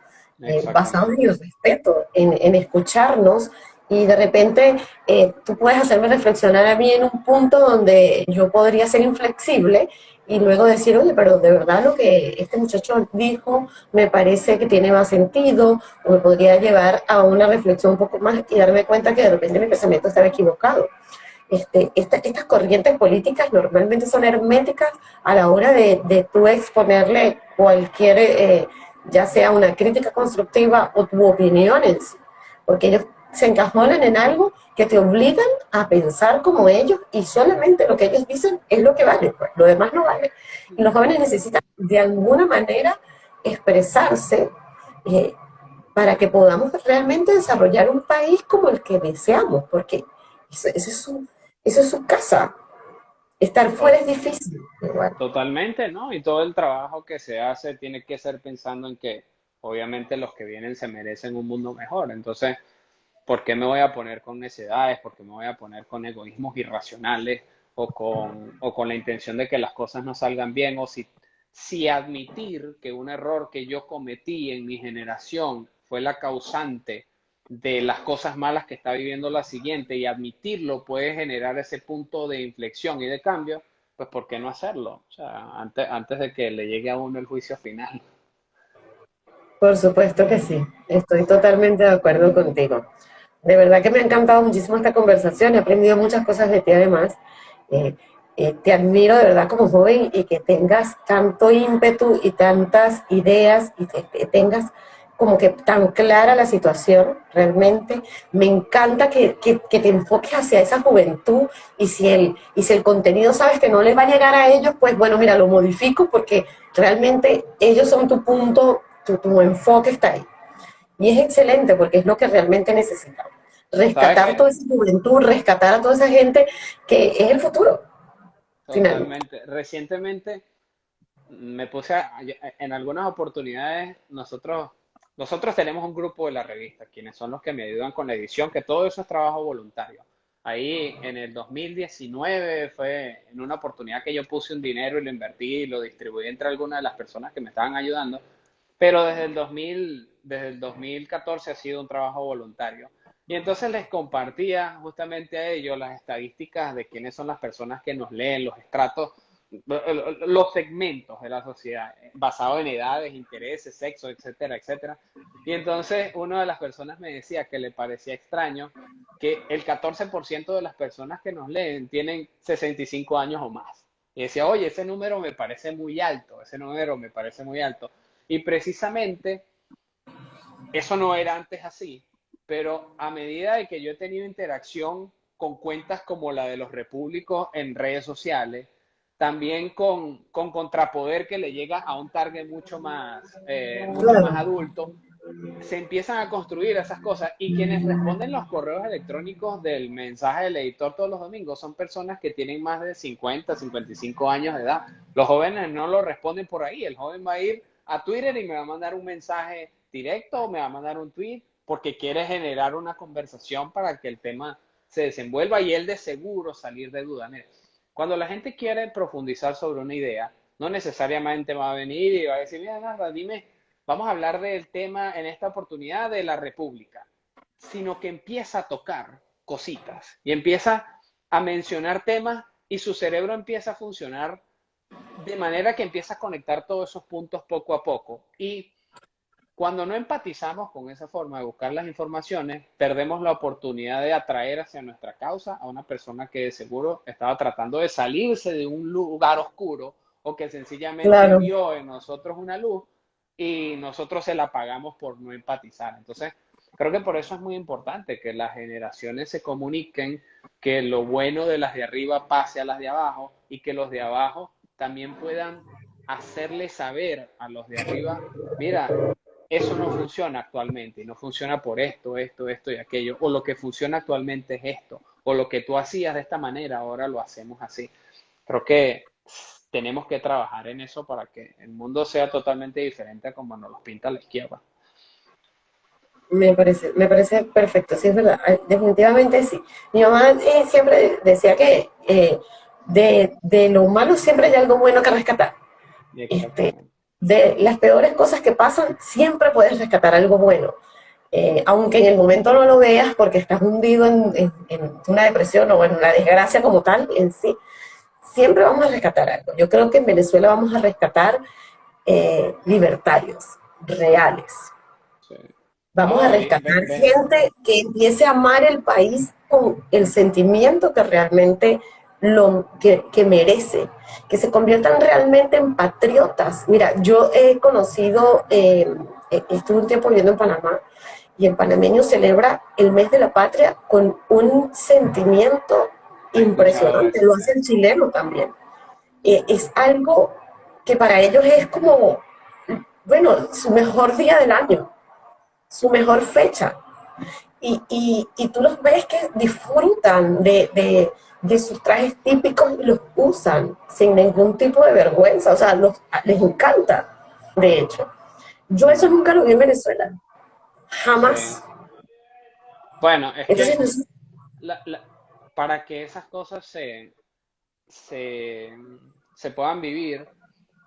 S1: Eh, basado en el respeto, en, en escucharnos y de repente eh, tú puedes hacerme reflexionar a mí en un punto donde yo podría ser inflexible y luego decir, oye, pero de verdad lo que este muchacho dijo me parece que tiene más sentido o me podría llevar a una reflexión un poco más y darme cuenta que de repente mi pensamiento estaba equivocado. Este, estas corrientes políticas normalmente son herméticas a la hora de, de tú exponerle cualquier, eh, ya sea una crítica constructiva o tu opinión en sí, porque ellos se encajonan en algo que te obligan a pensar como ellos y solamente lo que ellos dicen es lo que vale, pues, lo demás no vale. Y los jóvenes necesitan de alguna manera expresarse eh, para que podamos realmente desarrollar un país como el que deseamos, porque eso, es, su, eso es su casa. Estar fuera es difícil.
S2: Totalmente, ¿no? Y todo el trabajo que se hace tiene que ser pensando en que obviamente los que vienen se merecen un mundo mejor. Entonces, ¿por qué me voy a poner con necedades? ¿Por qué me voy a poner con egoísmos irracionales o con, o con la intención de que las cosas no salgan bien? O si, si admitir que un error que yo cometí en mi generación fue la causante de las cosas malas que está viviendo la siguiente y admitirlo puede generar ese punto de inflexión y de cambio, pues ¿por qué no hacerlo? O sea, antes, antes de que le llegue a uno el juicio final.
S1: Por supuesto que sí, estoy totalmente de acuerdo contigo. De verdad que me ha encantado muchísimo esta conversación, he aprendido muchas cosas de ti además. Eh, eh, te admiro de verdad como joven y que tengas tanto ímpetu y tantas ideas y que tengas como que tan clara la situación, realmente. Me encanta que, que, te enfoques hacia esa juventud y si, el, y si el contenido sabes que no les va a llegar a ellos, pues bueno, mira, lo modifico porque realmente ellos son tu punto, tu, tu enfoque está ahí. Y es excelente porque es lo que realmente necesitamos. Rescatar toda esa juventud, rescatar a toda esa gente que es el futuro.
S2: Totalmente. Recientemente me puse en algunas oportunidades nosotros nosotros tenemos un grupo de la revista, quienes son los que me ayudan con la edición, que todo eso es trabajo voluntario. Ahí en el 2019 fue en una oportunidad que yo puse un dinero y lo invertí y lo distribuí entre algunas de las personas que me estaban ayudando, pero desde el, 2000, desde el 2014 ha sido un trabajo voluntario. Y entonces les compartía justamente a ellos las estadísticas de quiénes son las personas que nos leen, los estratos los segmentos de la sociedad, basados en edades, intereses, sexo, etcétera, etcétera. Y entonces una de las personas me decía que le parecía extraño que el 14% de las personas que nos leen tienen 65 años o más. Y decía, oye, ese número me parece muy alto, ese número me parece muy alto. Y precisamente eso no era antes así, pero a medida de que yo he tenido interacción con cuentas como la de los repúblicos en redes sociales, también con, con, contrapoder que le llega a un target mucho más, eh, más adulto, se empiezan a construir esas cosas. Y quienes responden los correos electrónicos del mensaje del editor todos los domingos son personas que tienen más de 50, 55 años de edad. Los jóvenes no lo responden por ahí, el joven va a ir a Twitter y me va a mandar un mensaje directo o me va a mandar un tweet porque quiere generar una conversación para que el tema se desenvuelva y él de seguro salir de duda. Cuando la gente quiere profundizar sobre una idea, no necesariamente va a venir y va a decir, mira, nada, dime, vamos a hablar del tema en esta oportunidad de la República, sino que empieza a tocar cositas y empieza a mencionar temas y su cerebro empieza a funcionar de manera que empieza a conectar todos esos puntos poco a poco. Y cuando no empatizamos con esa forma de buscar las informaciones, perdemos la oportunidad de atraer hacia nuestra causa a una persona que de seguro estaba tratando de salirse de un lugar oscuro o que sencillamente vio en nosotros una luz y nosotros se la pagamos por no empatizar. Entonces, creo que por eso es muy importante que las generaciones se comuniquen, que lo bueno de las de arriba pase a las de abajo y que los de abajo también puedan hacerle saber a los de arriba, mira, eso no funciona actualmente y no funciona por esto, esto, esto y aquello, o lo que funciona actualmente es esto, o lo que tú hacías de esta manera, ahora lo hacemos así. Creo que tenemos que trabajar en eso para que el mundo sea totalmente diferente a como nos lo pinta la izquierda.
S1: Me parece, me parece perfecto, sí es verdad, definitivamente sí. Mi mamá eh, siempre decía que eh, de, de, lo humano siempre hay algo bueno que rescatar. Este, de las peores cosas que pasan, siempre puedes rescatar algo bueno. Eh, aunque en el momento no lo veas porque estás hundido en, una depresión o en una desgracia como tal en sí, siempre vamos a rescatar algo. Yo creo que en Venezuela vamos a rescatar eh, libertarios reales. Vamos a rescatar gente que empiece a amar el país con el sentimiento que realmente lo que, que, merece, que se conviertan realmente en patriotas. Mira, yo he conocido, eh, eh, estuve un tiempo viviendo en Panamá, y el panameño celebra el mes de la patria con un sentimiento impresionante, lo hace el chileno también. Eh, es algo que para ellos es como, bueno, su mejor día del año, su mejor fecha. Y, y, y tú los ves que disfrutan de, de de sus trajes típicos y los usan sin ningún tipo de vergüenza, o sea, los, les encanta, de hecho. Yo eso nunca lo vi en Venezuela, jamás.
S2: Bueno, es que para que esas cosas se, se, se puedan vivir,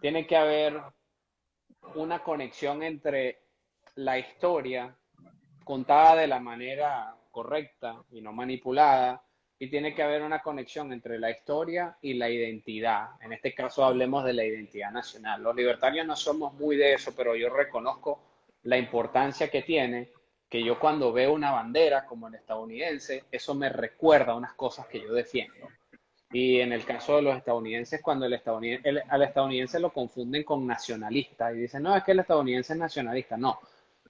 S2: tiene que haber una conexión entre la historia contada de la manera correcta y no manipulada, y tiene que haber una conexión entre la historia y la identidad. En este caso hablemos de la identidad nacional. Los libertarios no somos muy de eso, pero yo reconozco la importancia que tiene que yo cuando veo una bandera como el estadounidense, eso me recuerda unas cosas que yo defiendo. Y en el caso de los estadounidenses, cuando el estadounidense, al estadounidense lo confunden con nacionalista y dicen, no, es que el estadounidense es nacionalista. No,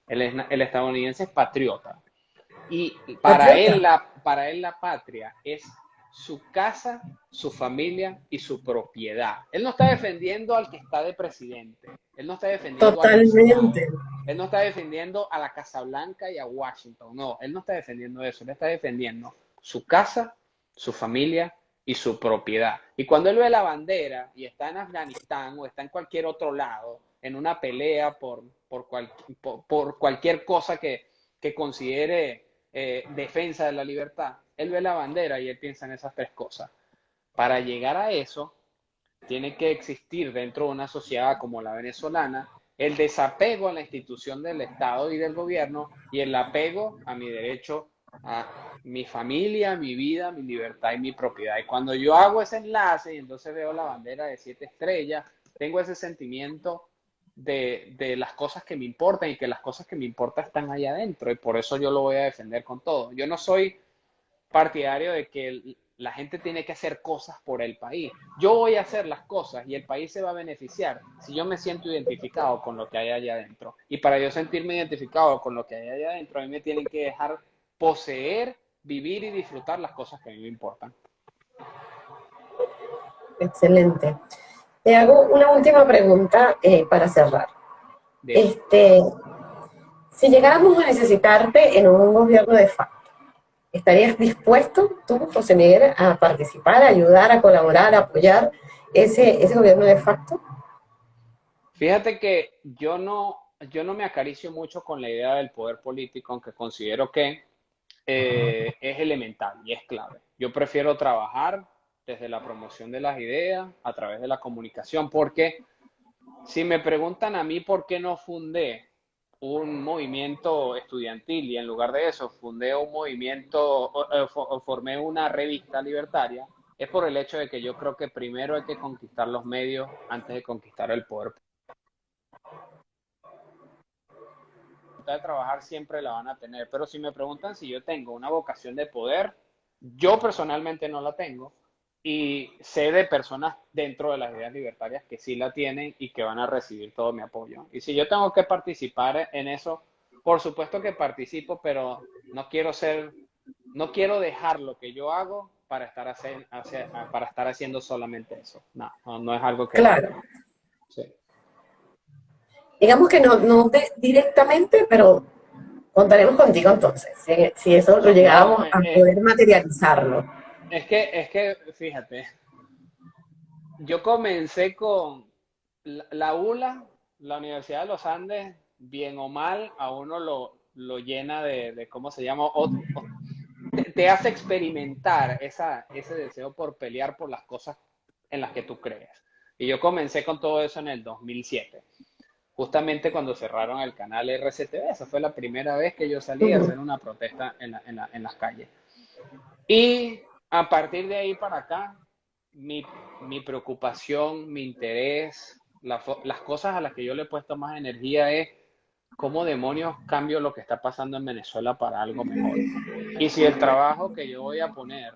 S2: el, el estadounidense es patriota. Y para él, la, para él la patria es su casa, su familia y su propiedad. Él no está defendiendo al que está de presidente. Él no está defendiendo
S1: Totalmente.
S2: él no está defendiendo a la Casa Blanca y a Washington. No, él no está defendiendo eso. Él está defendiendo su casa, su familia y su propiedad. Y cuando él ve la bandera y está en Afganistán o está en cualquier otro lado, en una pelea por, por, por, cualquier cosa que, que considere eh, defensa de la libertad, él ve la bandera y él piensa en esas tres cosas. Para llegar a eso, tiene que existir dentro de una sociedad como la venezolana el desapego a la institución del Estado y del gobierno y el apego a mi derecho a mi familia, mi vida, mi libertad y mi propiedad. Y cuando yo hago ese enlace y entonces veo la bandera de siete estrellas, tengo ese sentimiento de, las cosas que me importan y que las cosas que me importan están allá adentro y por eso yo lo voy a defender con todo. Yo no soy partidario de que la gente tiene que hacer cosas por el país. Yo voy a hacer las cosas y el país se va a beneficiar si yo me siento identificado con lo que hay allá adentro. Y para yo sentirme identificado con lo que hay allá adentro, a mí me tienen que dejar poseer, vivir y disfrutar las cosas que a mí me importan.
S1: Excelente. Te hago una última pregunta eh, para cerrar. Este, si llegáramos a necesitarte en un gobierno de facto, ¿estarías dispuesto tú, José Miguel, a participar, a ayudar, a colaborar, a apoyar ese, ese gobierno de facto?
S2: Fíjate que yo no, yo no me acaricio mucho con la idea del poder político, aunque considero que eh, es elemental y es clave. Yo prefiero trabajar desde la promoción de las ideas, a través de la comunicación, porque si me preguntan a mí por qué no fundé un movimiento estudiantil y en lugar de eso fundé un movimiento o, formé una revista libertaria, es por el hecho de que yo creo que primero hay que conquistar los medios antes de conquistar el poder. de trabajar siempre la van a tener, pero si me preguntan si yo tengo una vocación de poder, yo personalmente no la tengo, y sé de personas dentro de las ideas libertarias que sí la tienen y que van a recibir todo mi apoyo. Y si yo tengo que participar en eso, por supuesto que participo, pero no quiero ser, no quiero dejar lo que yo hago para estar, hacer, para estar haciendo solamente eso. No, no, es algo que...
S1: Claro. Digamos que no, no directamente, pero contaremos contigo entonces, si, eso lo llegáramos a eh, poder materializarlo.
S2: Es que, es que, fíjate, yo comencé con la, ULA, la Universidad de los Andes, bien o mal, a uno lo, lo llena de, ¿cómo se llama? te, hace experimentar ese deseo por pelear por las cosas en las que tú crees. Y yo comencé con todo eso en el 2007, justamente cuando cerraron el canal RCTV. Esa fue la primera vez que yo salí a hacer una protesta en, en las calles. Y a partir de ahí para acá, mi, preocupación, mi interés, las cosas a las que yo le he puesto más energía es cómo demonios cambio lo que está pasando en Venezuela para algo mejor. Y si el trabajo que yo voy a poner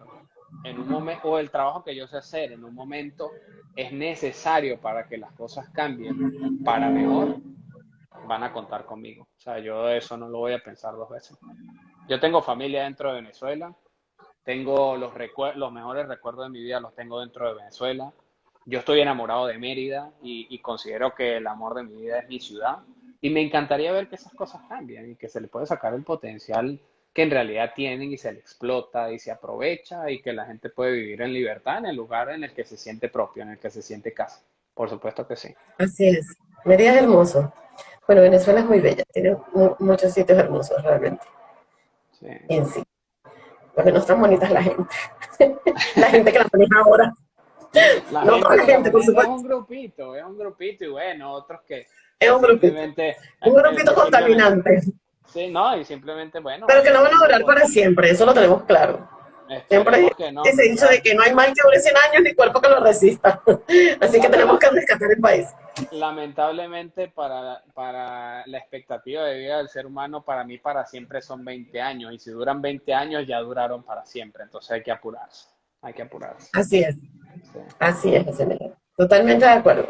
S2: en un momento, o el trabajo que yo sé hacer en un momento es necesario para que las cosas cambien para mejor, van a contar conmigo. O sea, yo eso no lo voy a pensar dos veces. Yo tengo familia dentro de Venezuela, tengo los, los mejores recuerdos de mi vida, los tengo dentro de Venezuela. Yo estoy enamorado de Mérida y, considero que el amor de mi vida es mi ciudad. Y me encantaría ver que esas cosas cambian y que se le puede sacar el potencial que en realidad tienen y se le explota y se aprovecha y que la gente puede vivir en libertad en el lugar en el que se siente propio, en el que se siente casa. Por supuesto que sí.
S1: Así es. Mérida es hermoso. Bueno, Venezuela es muy bella, tiene muchos sitios hermosos realmente. Sí. En sí porque no están bonitas la gente. (laughs) la gente que la maneja ahora.
S2: La no gente la gente, por supuesto. Es un grupito, es un grupito y bueno, otros que...
S1: Es un grupito. Un grupito contaminante.
S2: Sí, no, y simplemente, bueno.
S1: Pero que no van a durar para siempre, eso lo tenemos claro. Siempre hay ese dicho de que no hay mal que dure 100 años ni cuerpo que lo resista. (laughs) Así que tenemos que rescatar el país.
S2: Lamentablemente para, para la expectativa de vida del ser humano, para mí para siempre son 20 años. Y si duran 20 años, ya duraron para siempre. Entonces hay que apurarse. hay que apurarse.
S1: Así es, así es, totalmente de acuerdo.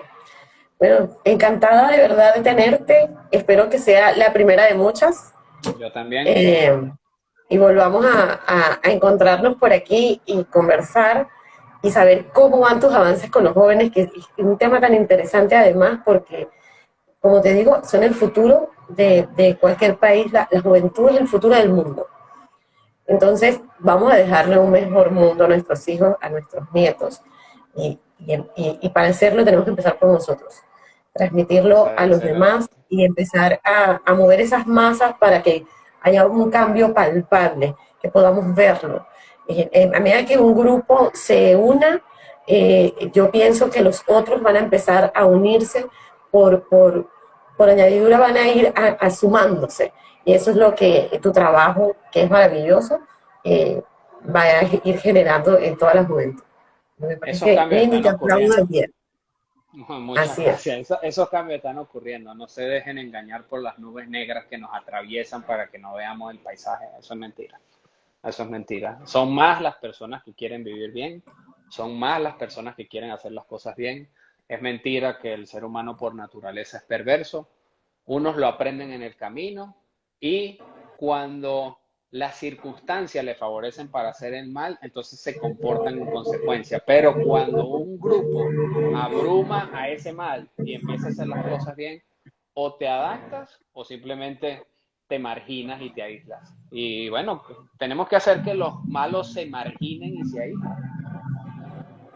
S1: Bueno, encantada de verdad de tenerte, espero que sea la primera de muchas.
S2: Yo también.
S1: Eh, y volvamos a, encontrarnos por aquí y conversar y saber cómo van tus avances con los jóvenes, que es un tema tan interesante además porque, como te digo, son el futuro de, cualquier país, la, juventud es el futuro del mundo. Entonces, vamos a dejarle un mejor mundo a nuestros hijos, a nuestros nietos. Y, para hacerlo tenemos que empezar por nosotros. Transmitirlo a los demás y empezar a, a mover esas masas para que haya un cambio palpable, que podamos verlo. Eh, a medida que un grupo se una, eh, yo pienso que los otros van a empezar a unirse por, por, por añadidura, van a ir asumándose. Y eso es lo que tu trabajo, que es maravilloso, eh, va a ir generando en todas las juventud.
S2: Me parece que Muchas gracias. esos cambios están ocurriendo. No se dejen engañar por las nubes negras que nos atraviesan para que no veamos el paisaje. Eso es mentira. Eso es mentira. Son más las personas que quieren vivir bien. Son más las personas que quieren hacer las cosas bien. Es mentira que el ser humano por naturaleza es perverso. Unos lo aprenden en el camino y cuando las circunstancias le favorecen para hacer el mal, entonces se comportan en consecuencia. Pero cuando un grupo abruma a ese mal y empieza a hacer las cosas bien, o te adaptas o simplemente te marginas y te aíslas. Y bueno, tenemos que hacer que los malos se marginen y se aíslen.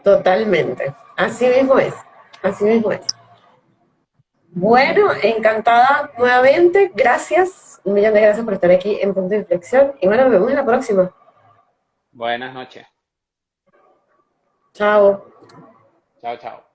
S1: Totalmente. Así mismo es. Así mismo es. Bueno, encantada nuevamente. Gracias. Un millón de gracias por estar aquí en Punto de Inflexión. Y bueno, nos vemos en la próxima.
S2: Buenas noches.
S1: Chao.
S2: Chao, chao.